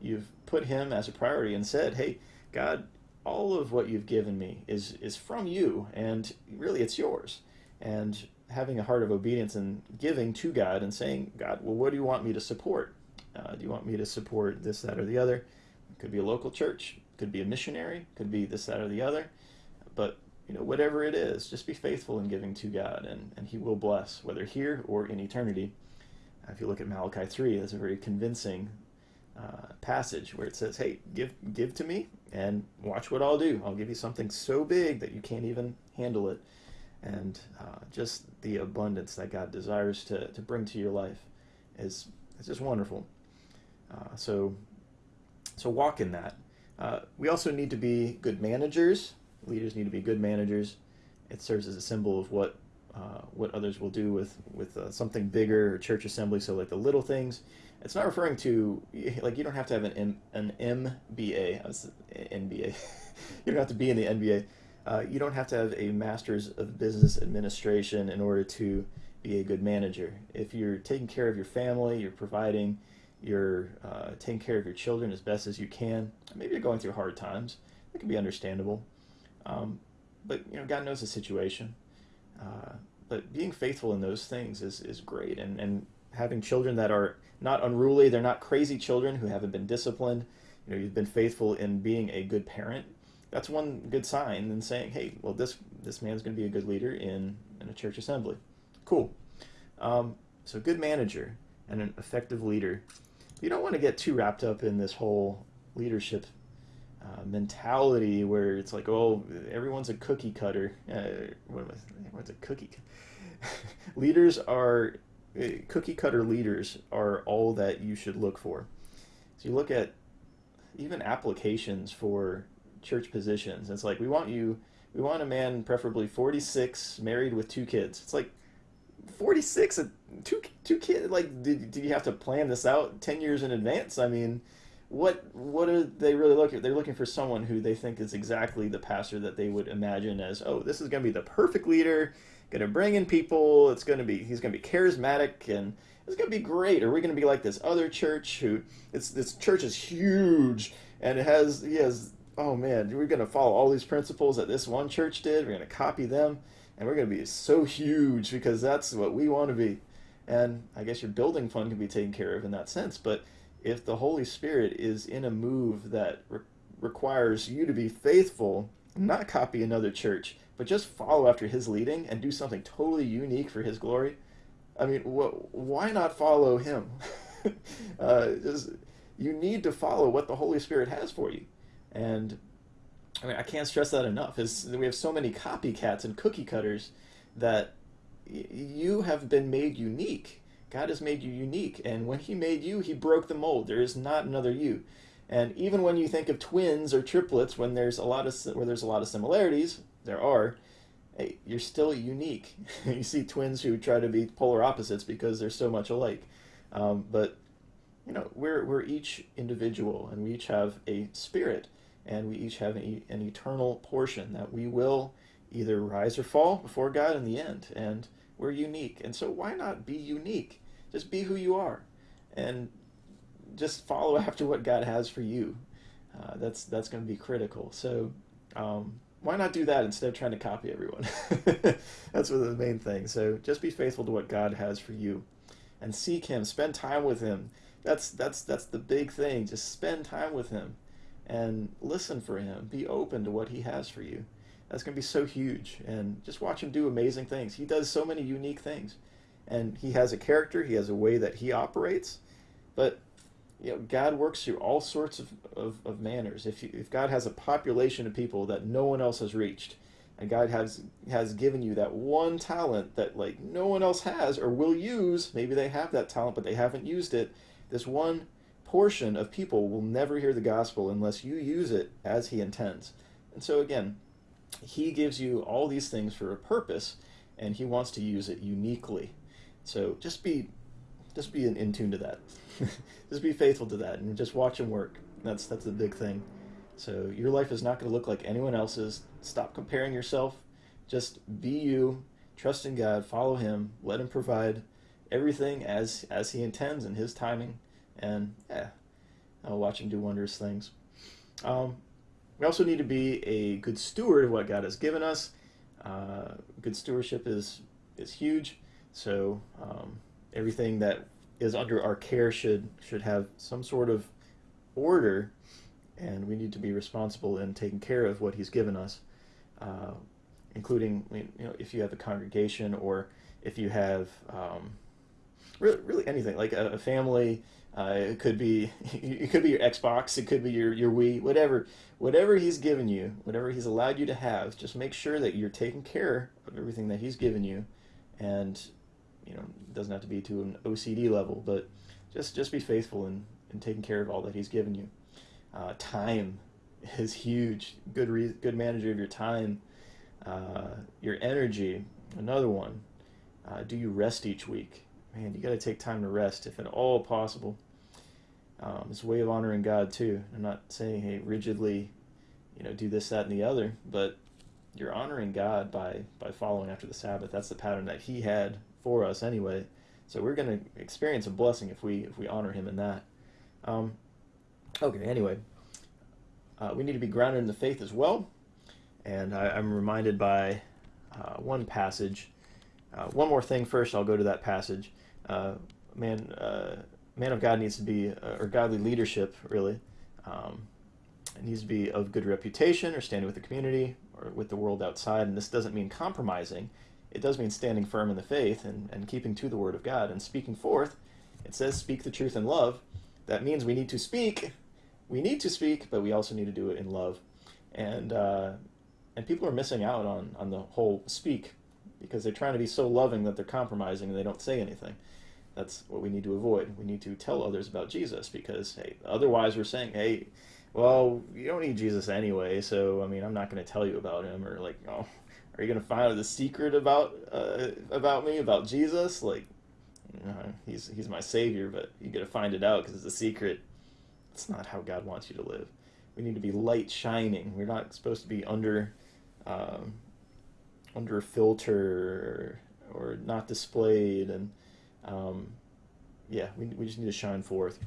You've put Him as a priority and said, "Hey, God, all of what you've given me is is from you, and really it's yours." And having a heart of obedience and giving to God and saying, "God, well, what do you want me to support? Uh, do you want me to support this, that, or the other?" It could be a local church could be a missionary, could be this, that, or the other. But you know, whatever it is, just be faithful in giving to God, and, and He will bless, whether here or in eternity. If you look at Malachi 3, that's a very convincing uh, passage where it says, Hey, give, give to me, and watch what I'll do. I'll give you something so big that you can't even handle it. And uh, just the abundance that God desires to, to bring to your life is, is just wonderful. Uh, so, so walk in that. Uh, we also need to be good managers. Leaders need to be good managers. It serves as a symbol of what uh, what others will do with with something bigger church assembly. So like the little things. It's not referring to like you don't have to have an M, an MBA. NBA. you don't have to be in the NBA. Uh, you don't have to have a master's of business administration in order to be a good manager. If you're taking care of your family, you're providing you're uh, taking care of your children as best as you can. Maybe you're going through hard times. It can be understandable. Um, but you know, God knows the situation. Uh, but being faithful in those things is, is great. And, and having children that are not unruly, they're not crazy children who haven't been disciplined. You know, you've been faithful in being a good parent. That's one good sign in saying, hey, well, this this man's going to be a good leader in, in a church assembly. Cool. Um, so, good manager and an effective leader you don't want to get too wrapped up in this whole leadership uh, mentality where it's like, oh, everyone's a cookie cutter. Uh, what was, what's a cookie? leaders are Uh, cookie cutter leaders are all that you should look for. So you look at even applications for church positions. It's like we want you, we want a man preferably 46, married with two kids. It's like 46 two two kids like did, did you have to plan this out 10 years in advance i mean what what are they really looking they're looking for someone who they think is exactly the pastor that they would imagine as oh this is going to be the perfect leader going to bring in people it's going to be he's going to be charismatic and it's going to be great Are we're going to be like this other church who it's this church is huge and it has he has oh man we're going to follow all these principles that this one church did we're going to copy them and we're going to be so huge because that's what we want to be. And I guess your building fund can be taken care of in that sense. But if the Holy Spirit is in a move that re- requires you to be faithful, not copy another church, but just follow after His leading and do something totally unique for His glory, I mean, wh- why not follow Him? uh, just, you need to follow what the Holy Spirit has for you. And I mean, I can't stress that enough. Is we have so many copycats and cookie cutters that you have been made unique. God has made you unique, and when He made you, He broke the mold. There is not another you. And even when you think of twins or triplets, when there's a lot of where there's a lot of similarities, there are. Hey, you're still unique. you see twins who try to be polar opposites because they're so much alike. Um, but you know, we're we're each individual, and we each have a spirit, and we each have a, an eternal portion that we will either rise or fall before God in the end. And we're unique, and so why not be unique? Just be who you are, and just follow after what God has for you. Uh, that's that's going to be critical. So um, why not do that instead of trying to copy everyone? that's one of the main things. So just be faithful to what God has for you, and seek Him. Spend time with Him. That's that's that's the big thing. Just spend time with Him, and listen for Him. Be open to what He has for you. That's going to be so huge. And just watch Him do amazing things. He does so many unique things and he has a character, he has a way that he operates, but you know, God works through all sorts of, of, of manners. If, you, if God has a population of people that no one else has reached, and God has has given you that one talent that like no one else has or will use, maybe they have that talent but they haven't used it. This one portion of people will never hear the gospel unless you use it as he intends. And so again, he gives you all these things for a purpose and he wants to use it uniquely. So just be, just be in, in tune to that. just be faithful to that, and just watch him work. That's that's the big thing. So your life is not going to look like anyone else's. Stop comparing yourself. Just be you. Trust in God. Follow Him. Let Him provide everything as as He intends in His timing. And yeah, I'll watch Him do wondrous things. Um, we also need to be a good steward of what God has given us. Uh, good stewardship is is huge. So um, everything that is under our care should should have some sort of order, and we need to be responsible in taking care of what He's given us, uh, including you know if you have a congregation or if you have um, really really anything like a, a family. Uh, it could be it could be your Xbox, it could be your your Wii, whatever whatever He's given you, whatever He's allowed you to have. Just make sure that you're taking care of everything that He's given you, and you know, it doesn't have to be to an OCD level, but just just be faithful in, in taking care of all that He's given you. Uh, time is huge. Good re- good manager of your time. Uh, your energy, another one. Uh, do you rest each week? Man, you got to take time to rest if at all possible. Um, it's a way of honoring God too. I'm not saying hey rigidly, you know, do this, that, and the other, but you're honoring God by by following after the Sabbath. That's the pattern that He had for us anyway. So we're going to experience a blessing if we if we honor Him in that. Um, okay. Anyway, uh, we need to be grounded in the faith as well, and I, am reminded by uh, one passage. Uh, one more thing first. I'll go to that passage. Uh, man, uh, man of God needs to be, uh, or godly leadership really. Um, it needs to be of good reputation or standing with the community or with the world outside. And this doesn't mean compromising it does mean standing firm in the faith and, and keeping to the word of God and speaking forth. It says, speak the truth in love. That means we need to speak. We need to speak, but we also need to do it in love. And, uh, and people are missing out on, on the whole speak because they're trying to be so loving that they're compromising and they don't say anything. That's what we need to avoid. We need to tell others about Jesus because, hey, otherwise we're saying, hey, well, you don't need Jesus anyway, so, I mean, I'm not going to tell you about him, or like, oh, are you gonna find out the secret about uh, about me about Jesus? Like, you know, he's he's my savior, but you gotta find it out because it's a secret. It's not how God wants you to live. We need to be light shining. We're not supposed to be under um, under a filter or, or not displayed, and um, yeah, we we just need to shine forth.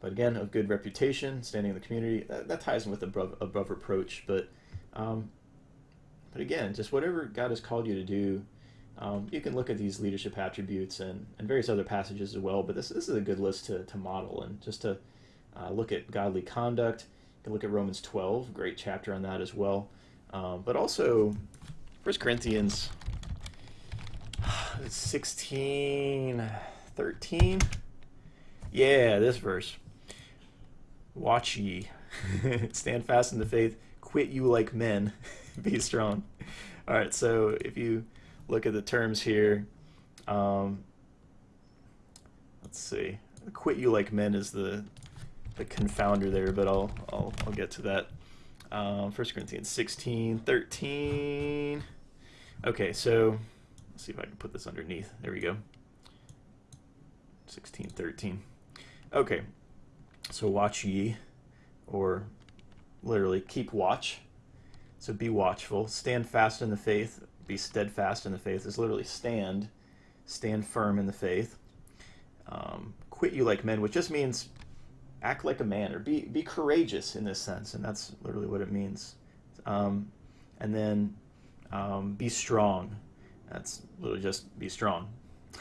But again, a good reputation, standing in the community, that, that ties in with above above approach, but. Um, but again, just whatever God has called you to do, um, you can look at these leadership attributes and, and various other passages as well. But this, this is a good list to, to model and just to uh, look at godly conduct. You can look at Romans 12, great chapter on that as well. Um, but also, 1 Corinthians 16, 13. Yeah, this verse. Watch ye, stand fast in the faith, quit you like men, be strong. All right, so if you look at the terms here, um, let's see. Quit you like men is the the confounder there, but I'll I'll, I'll get to that. Um, 1 Corinthians 16, 13. Okay, so let's see if I can put this underneath. There we go. 16, 13. Okay, so watch ye, or literally keep watch. So be watchful, stand fast in the faith, be steadfast in the faith is literally stand, stand firm in the faith. Um, quit you like men, which just means act like a man or be be courageous in this sense, and that's literally what it means. Um, and then um, be strong. That's literally just be strong.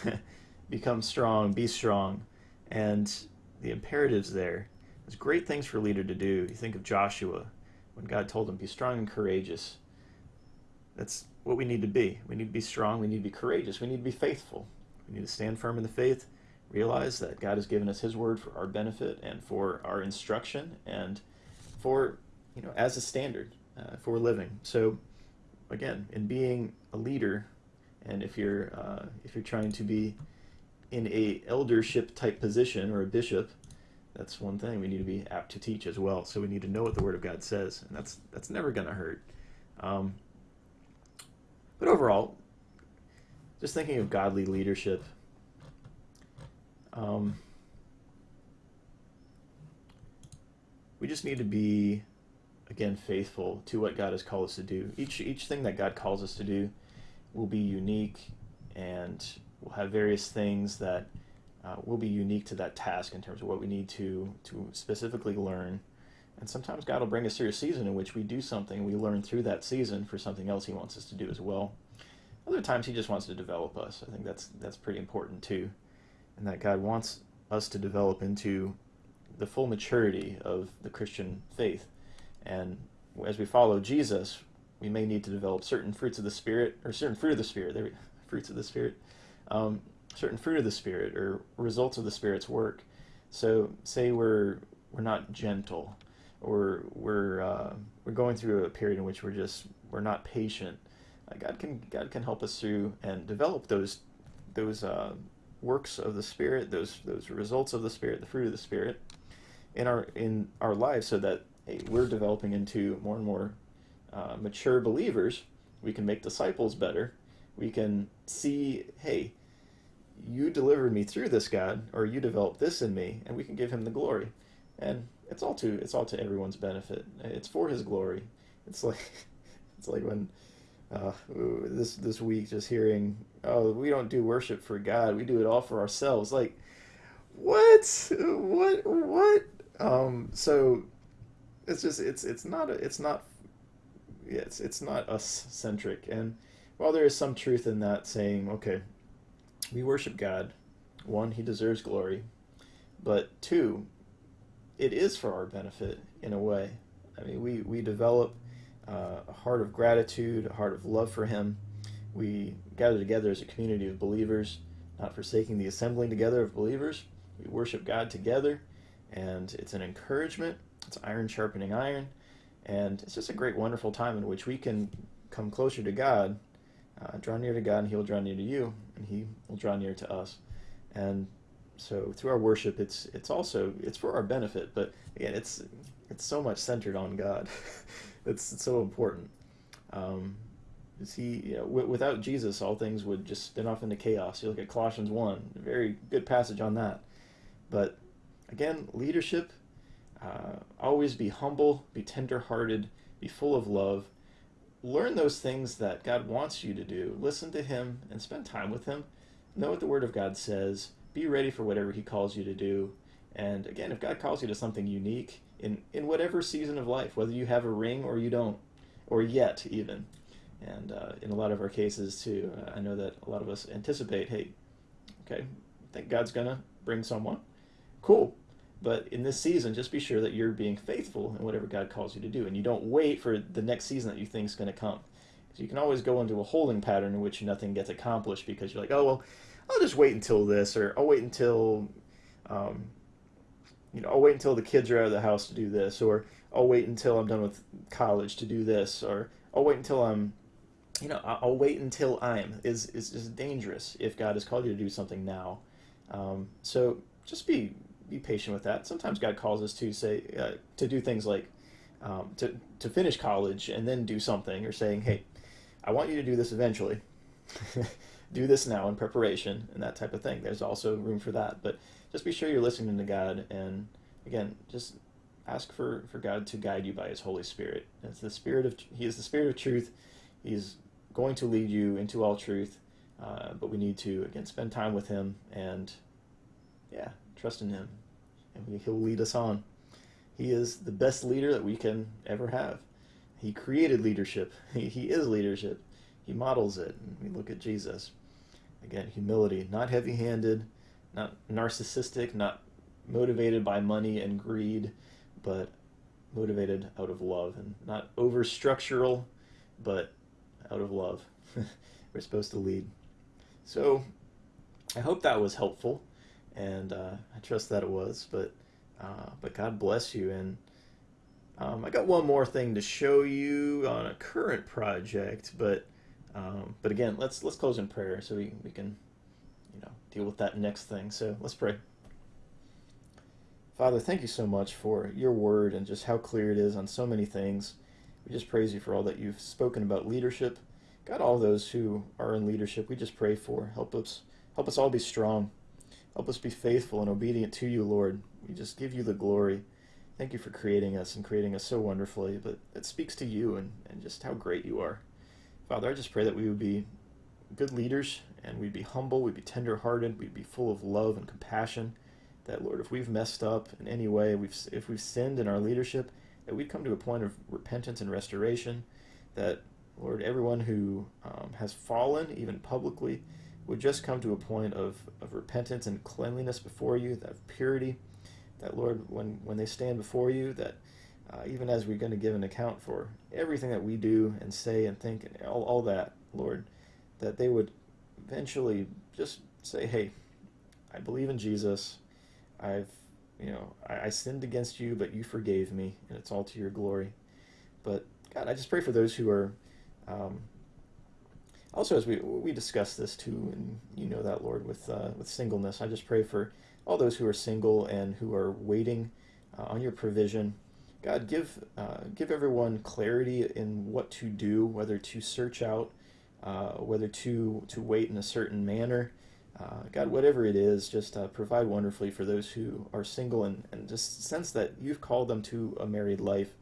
Become strong, be strong, and the imperatives there. There's great things for a leader to do. You think of Joshua when God told him, "Be strong and courageous." That's what we need to be. We need to be strong. We need to be courageous. We need to be faithful. We need to stand firm in the faith. Realize that God has given us His word for our benefit and for our instruction and for you know as a standard uh, for living. So again, in being a leader, and if you're uh, if you're trying to be in a eldership type position or a bishop, that's one thing we need to be apt to teach as well. So we need to know what the Word of God says, and that's that's never going to hurt. Um, but overall, just thinking of godly leadership, um, we just need to be again faithful to what God has called us to do. Each each thing that God calls us to do will be unique, and we'll have various things that uh, will be unique to that task in terms of what we need to to specifically learn. And sometimes God will bring us through a season in which we do something, we learn through that season for something else He wants us to do as well. Other times He just wants to develop us. I think that's that's pretty important too, and that God wants us to develop into the full maturity of the Christian faith. And as we follow Jesus, we may need to develop certain fruits of the Spirit, or certain fruit of the Spirit. There, fruits of the Spirit. Um, certain fruit of the Spirit or results of the Spirit's work. So, say we're we're not gentle, or we're uh, we're going through a period in which we're just we're not patient. Uh, God can God can help us through and develop those those uh, works of the Spirit, those those results of the Spirit, the fruit of the Spirit, in our in our lives, so that hey, we're developing into more and more uh, mature believers. We can make disciples better. We can see, hey, you delivered me through this God, or you developed this in me, and we can give him the glory. And it's all to it's all to everyone's benefit. It's for his glory. It's like it's like when uh, this this week just hearing, oh, we don't do worship for God, we do it all for ourselves. Like, what, what, what? Um, so it's just it's it's not a, it's not yeah, it's it's not us centric. And while there is some truth in that, saying, okay, we worship God. One, He deserves glory. But two, it is for our benefit in a way. I mean, we, we develop uh, a heart of gratitude, a heart of love for Him. We gather together as a community of believers, not forsaking the assembling together of believers. We worship God together, and it's an encouragement. It's iron sharpening iron, and it's just a great, wonderful time in which we can come closer to God uh, draw near to God, and He will draw near to you, and He will draw near to us. And so, through our worship, it's it's also it's for our benefit. But again, it's it's so much centered on God. it's, it's, so important. Um, He you know, without Jesus, all things would just spin off into chaos. You look at Colossians one, very good passage on that. But again, leadership. Uh, always be humble, be tender-hearted, be full of love, learn those things that God wants you to do. Listen to Him and spend time with Him. Know what the Word of God says. Be ready for whatever He calls you to do. And again, if God calls you to something unique in, in whatever season of life, whether you have a ring or you don't, or yet even, and uh, in a lot of our cases too, uh, I know that a lot of us anticipate, hey, okay, I think God's to bring someone. Cool. But in this season, just be sure that you're being faithful in whatever God calls you to do, and you don't wait for the next season that you think is going to come. So you can always go into a holding pattern in which nothing gets accomplished because you're like, oh well, I'll just wait until this, or I'll wait until, um, you know, I'll wait until the kids are out of the house to do this, or I'll wait until I'm done with college to do this, or I'll wait until I'm, you know, I'll wait until I'm is is, is dangerous if God has called you to do something now. Um, so just be be patient with that. Sometimes God calls us to say uh, to do things like um, to to finish college and then do something, or saying, hey, I want you to do this eventually. do this now in preparation and that type of thing. There's also room for that, but just be sure you're listening to God and again, just ask for, for God to guide you by his Holy Spirit. It's the spirit of he is the spirit of truth. He's going to lead you into all truth. Uh, but we need to again spend time with him and yeah, trust in him. And he'll lead us on. He is the best leader that we can ever have. He created leadership. He, he is leadership. He models it. And we look at Jesus. Again, humility, not heavy handed, not narcissistic, not motivated by money and greed, but motivated out of love and not over structural, but out of love. We're supposed to lead. So I hope that was helpful, and uh, I trust that it was. But uh, but God bless you. And um, I got one more thing to show you on a current project, but um, but again, let's let's close in prayer so we, we can you know deal with that next thing. So let's pray. Father, thank you so much for your word and just how clear it is on so many things. We just praise you for all that you've spoken about leadership. God, all those who are in leadership, we just pray for. Help us help us all be strong. Help us be faithful and obedient to you, Lord. We just give you the glory. Thank you for creating us and creating us so wonderfully, but it speaks to you and, and just how great you are. Father, I just pray that we would be good leaders and we'd be humble, we'd be tenderhearted, we'd be full of love and compassion. That Lord, if we've messed up in any way, we've if we've sinned in our leadership, that we'd come to a point of repentance and restoration. That Lord, everyone who um, has fallen, even publicly, would just come to a point of, of repentance and cleanliness before you, that purity. That Lord, when when they stand before you, that uh, even as we're going to give an account for everything that we do and say and think and all, all that, Lord, that they would eventually just say, hey, I believe in Jesus. I've, you know, I, I sinned against you, but you forgave me, and it's all to your glory. But God, I just pray for those who are, um, also as we we discuss this too, and you know that Lord with uh, with singleness, I just pray for all those who are single and who are waiting uh, on your provision God, give uh, give everyone clarity in what to do, whether to search out, uh, whether to to wait in a certain manner. Uh, God, whatever it is, just uh, provide wonderfully for those who are single and, and just sense that you've called them to a married life.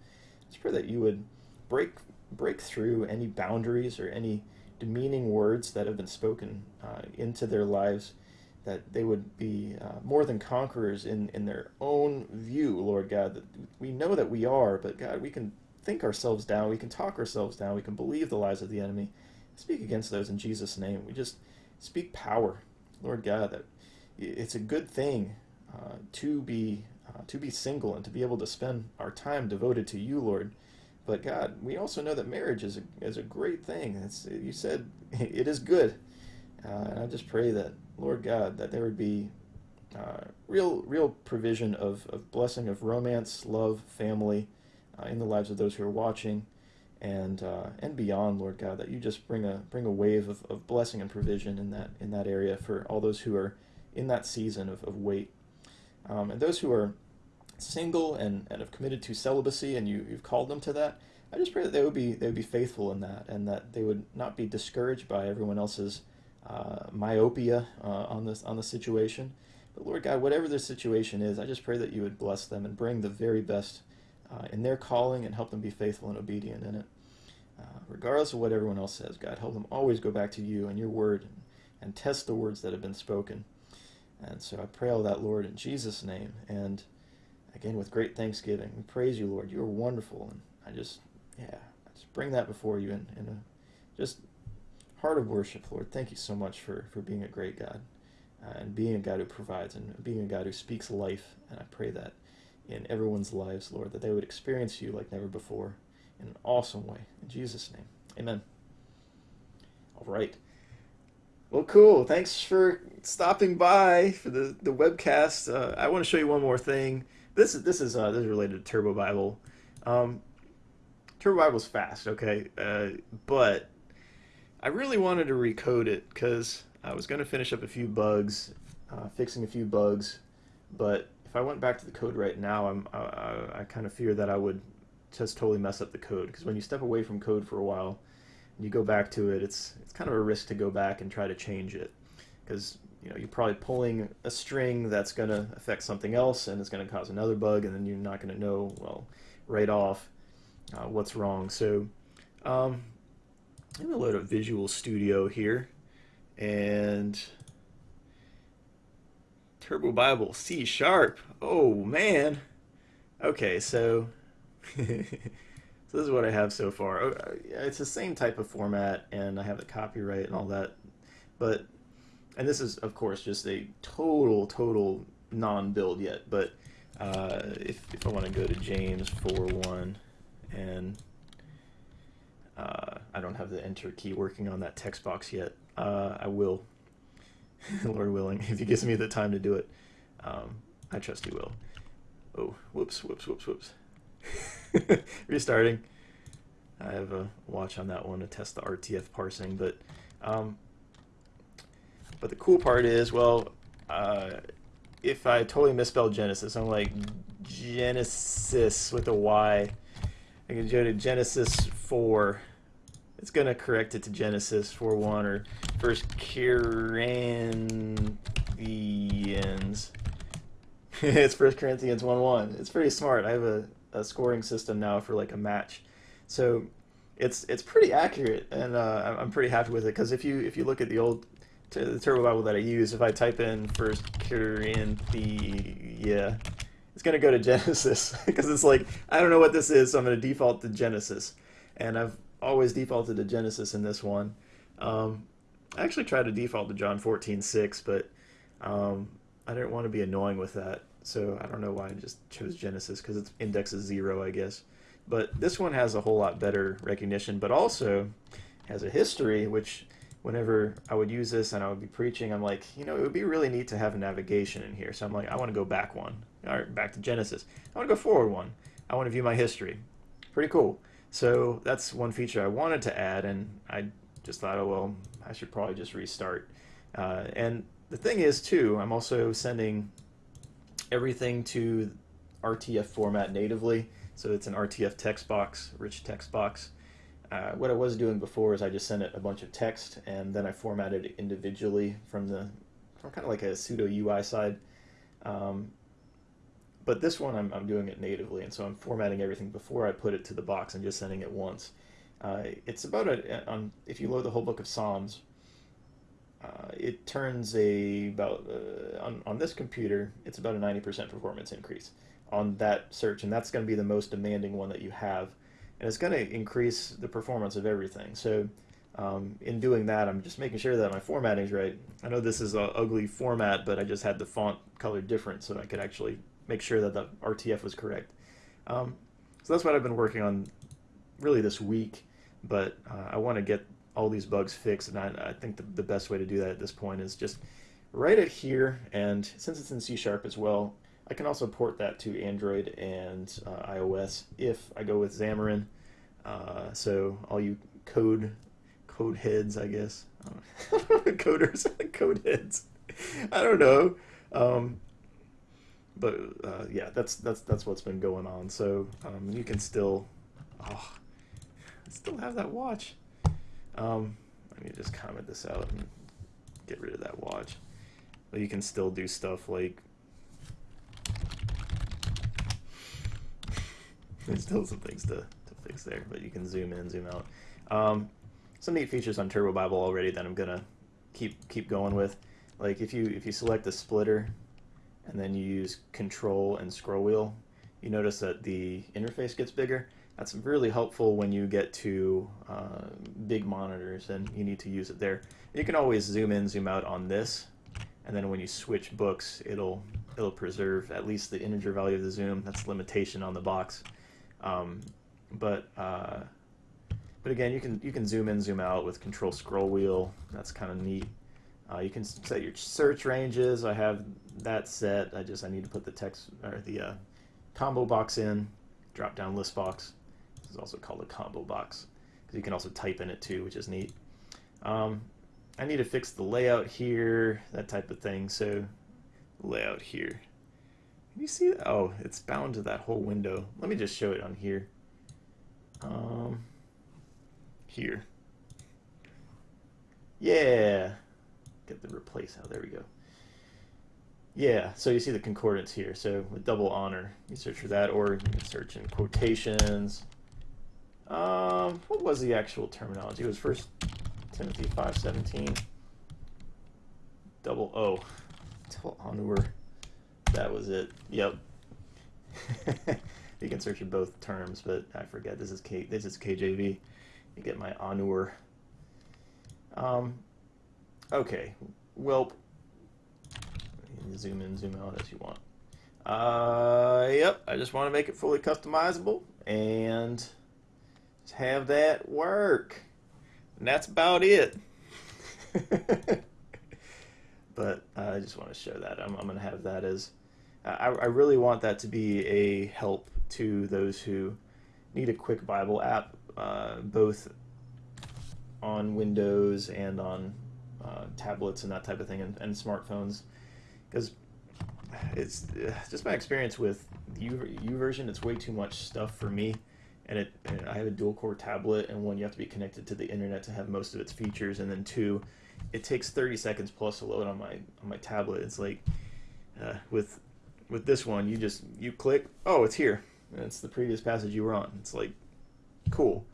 Just pray that you would break break through any boundaries or any demeaning words that have been spoken uh, into their lives that they would be uh, more than conquerors in, in their own view, Lord God. That we know that we are, but God, we can think ourselves down, we can talk ourselves down, we can believe the lies of the enemy. Speak against those in Jesus' name. We just speak power, Lord God. That it's a good thing uh, to be uh, to be single and to be able to spend our time devoted to you, Lord. But God, we also know that marriage is a, is a great thing. It's, you said it is good. Uh, and I just pray that Lord God, that there would be uh, real, real provision of, of blessing of romance, love, family uh, in the lives of those who are watching, and uh, and beyond, Lord God, that you just bring a bring a wave of, of blessing and provision in that in that area for all those who are in that season of, of wait, um, and those who are single and, and have committed to celibacy, and you you've called them to that. I just pray that they would be they would be faithful in that, and that they would not be discouraged by everyone else's uh, myopia uh, on this on the situation. But Lord God, whatever their situation is, I just pray that you would bless them and bring the very best uh, in their calling and help them be faithful and obedient in it. Uh, regardless of what everyone else says, God, help them always go back to you and your word and, and test the words that have been spoken. And so I pray all that, Lord, in Jesus' name. And again, with great thanksgiving, we praise you, Lord. You are wonderful. And I just, yeah, I just bring that before you in, in a, just heart of worship, Lord. Thank you so much for, for being a great God uh, and being a God who provides and being a God who speaks life. And I pray that in everyone's lives, Lord, that they would experience you like never before in an awesome way. In Jesus' name, amen. All right. Well, cool. Thanks for stopping by for the, the webcast. Uh, I want to show you one more thing. This is this is uh, this is related to Turbo Bible. Um, Turbo Bible's fast, okay, uh, but I really wanted to recode it because I was going to finish up a few bugs, uh, fixing a few bugs, but if I went back to the code right now, I'm I, I, I kind of fear that I would just totally mess up the code. Because when you step away from code for a while and you go back to it, it's it's kind of a risk to go back and try to change it. Because you know you're probably pulling a string that's going to affect something else and it's going to cause another bug and then you're not going to know well right off uh, what's wrong. So um, I'm going to load up Visual Studio here and Turbo Bible C sharp. Oh man. Okay, so so this is what I have so far. Oh, uh, it's the same type of format, and I have the copyright and all that. But and this is of course just a total total non-build yet. But uh, if if I want to go to James four one and uh, I don't have the enter key working on that text box yet. Uh, I will, Lord willing, if he gives me the time to do it. Um, I trust he will. Oh, whoops, whoops, whoops, whoops. Restarting. I have a watch on that one to test the RTF parsing, but um, but the cool part is, well, uh, if I totally misspelled Genesis, I'm like Genesis with a Y. I can go to Genesis 4. It's going to correct it to Genesis 4.1 or First Corinthians. it's First Corinthians 1.1. It's pretty smart. I have a a scoring system now for like a match. So it's it's pretty accurate, and uh, I'm pretty happy with it because if you if you look at the old the Turbo Bible that I use, if I type in First Corinthians, yeah, it's gonna go to Genesis because it's like I don't know what this is, so I'm gonna default to Genesis, and I've always defaulted to Genesis in this one. Um, I actually tried to default to John 14:6, but um, I didn't want to be annoying with that. So I don't know why I just chose Genesis because its index is zero, I guess. But this one has a whole lot better recognition, but also has a history, which whenever I would use this and I would be preaching, I'm like, you know, it would be really neat to have a navigation in here. So I'm like, I want to go back one, or back to Genesis. I want to go forward one. I want to view my history. Pretty cool. So that's one feature I wanted to add, and I just thought, oh, well, I should probably just restart. Uh, and the thing is, too, I'm also sending everything to RTF format natively. So it's an RTF text box, rich text box. Uh, what I was doing before is I just sent it a bunch of text and then I formatted it individually from the from kind of like a pseudo UI side. Um, but this one I'm, I'm doing it natively and so I'm formatting everything before I put it to the box and just sending it once. Uh, it's about a, on, if you load the whole book of Psalms, uh, it turns a about uh, on, on this computer it's about a 90% performance increase on that search and that's going to be the most demanding one that you have and it's going to increase the performance of everything so um, in doing that I'm just making sure that my formatting is right I know this is an ugly format but I just had the font color different so I could actually make sure that the RTF was correct um, so that's what I've been working on really this week but uh, I want to get all these bugs fixed. And I, I think the, the best way to do that at this point is just write it here. And since it's in C Sharp as well, I can also port that to Android and uh, iOS if I go with Xamarin. Uh, so all you code code heads, I guess, coders, code heads. I don't know. Um, but uh, yeah, that's that's that's what's been going on. So um, you can still, oh, still have that watch. Um, let me just comment this out and get rid of that watch. But you can still do stuff like there's still some things to, to fix there, but you can zoom in, zoom out. Um, some neat features on Turbo Bible already that I'm gonna keep keep going with. Like if you if you select the splitter and then you use Control and scroll wheel, you notice that the interface gets bigger. That's really helpful when you get to uh, big monitors and you need to use it there. You can always zoom in, zoom out on this, and then when you switch books, it'll it'll preserve at least the integer value of the zoom. That's limitation on the box. Um, but uh, but again, you can you can zoom in, zoom out with Control Scroll Wheel. That's kind of neat. Uh, you can set your search ranges. I have that set. I just I need to put the text or the uh, combo box in, drop down list box. This is also called a combo box because you can also type in it too, which is neat. Um, I need to fix the layout here, that type of thing. So layout here. You see? Oh, it's bound to that whole window. Let me just show it on here. Um, here. Yeah. Get the replace. Oh, there we go. Yeah, so you see the concordance here. So with double honor, you search for that, or you can search in quotations. Um, what was the actual terminology? It was First Timothy five seventeen. Double O, double honor. That was it. Yep. you can search in both terms, but I forget. This is K. This is KJV. You get my honor. Um. Okay. Well, zoom in, zoom out as you want. Uh, yep, I just want to make it fully customizable and have that work. And that's about it. but I just want to show that. I'm, I'm going to have that as. I, I really want that to be a help to those who need a quick Bible app, uh, both on Windows and on uh, tablets and that type of thing, and, and smartphones because it's just my experience with the YouVersion, It's way too much stuff for me, and it. And I have a dual core tablet, and one you have to be connected to the internet to have most of its features, and then two, it takes 30 seconds plus to load on my on my tablet. It's like uh, with with this one, you just you click, oh, it's here. It's the previous passage you were on. It's like cool.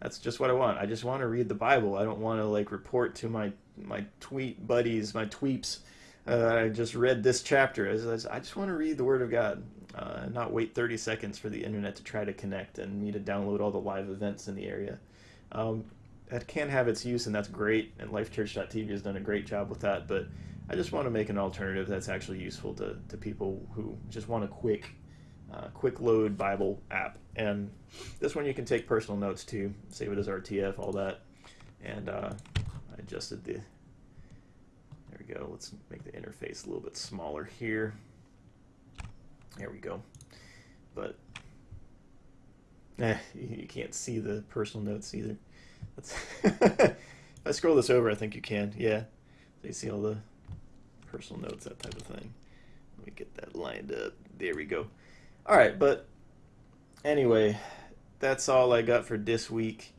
That's just what I want. I just want to read the Bible. I don't want to like report to my my tweet buddies, my tweeps uh, I just read this chapter. As I just want to read the Word of God, uh, not wait 30 seconds for the internet to try to connect and me to download all the live events in the area. Um, that can have its use, and that's great. And LifeChurch.tv has done a great job with that. But I just want to make an alternative that's actually useful to, to people who just want a quick, uh, quick load Bible app. And this one you can take personal notes to, save it as RTF, all that. And uh, I adjusted the there we go. Let's make the interface a little bit smaller here. There we go. But eh, you can't see the personal notes either. if I scroll this over, I think you can. Yeah. So you see all the personal notes, that type of thing. Let me get that lined up. There we go. All right, but anyway, that's all I got for this week.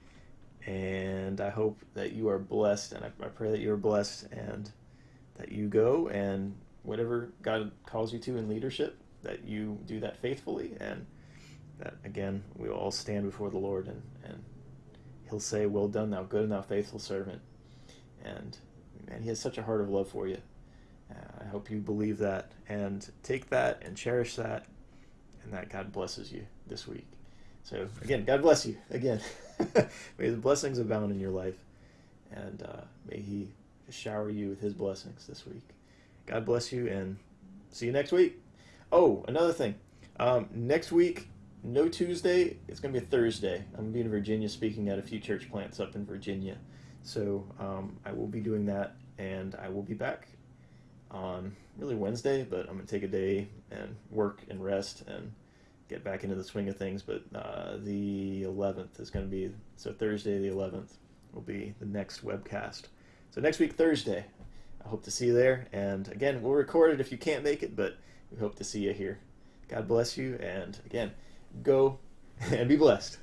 And I hope that you are blessed, and I, I pray that you are blessed and that you go and whatever God calls you to in leadership, that you do that faithfully, and that again we all stand before the Lord and and He'll say, "Well done, thou good and thou faithful servant." And man, He has such a heart of love for you. Uh, I hope you believe that and take that and cherish that, and that God blesses you this week. So again, God bless you again. may the blessings abound in your life, and uh, may He shower you with his blessings this week. God bless you and see you next week. Oh, another thing. Um, next week, no Tuesday. It's going to be a Thursday. I'm going to be in Virginia speaking at a few church plants up in Virginia. So um, I will be doing that, and I will be back on really Wednesday, but I'm going to take a day and work and rest and get back into the swing of things. But uh, the 11th is going to be, so Thursday the 11th will be the next webcast. So next week, Thursday, I hope to see you there. And again, we'll record it if you can't make it, but we hope to see you here. God bless you. And again, go and be blessed.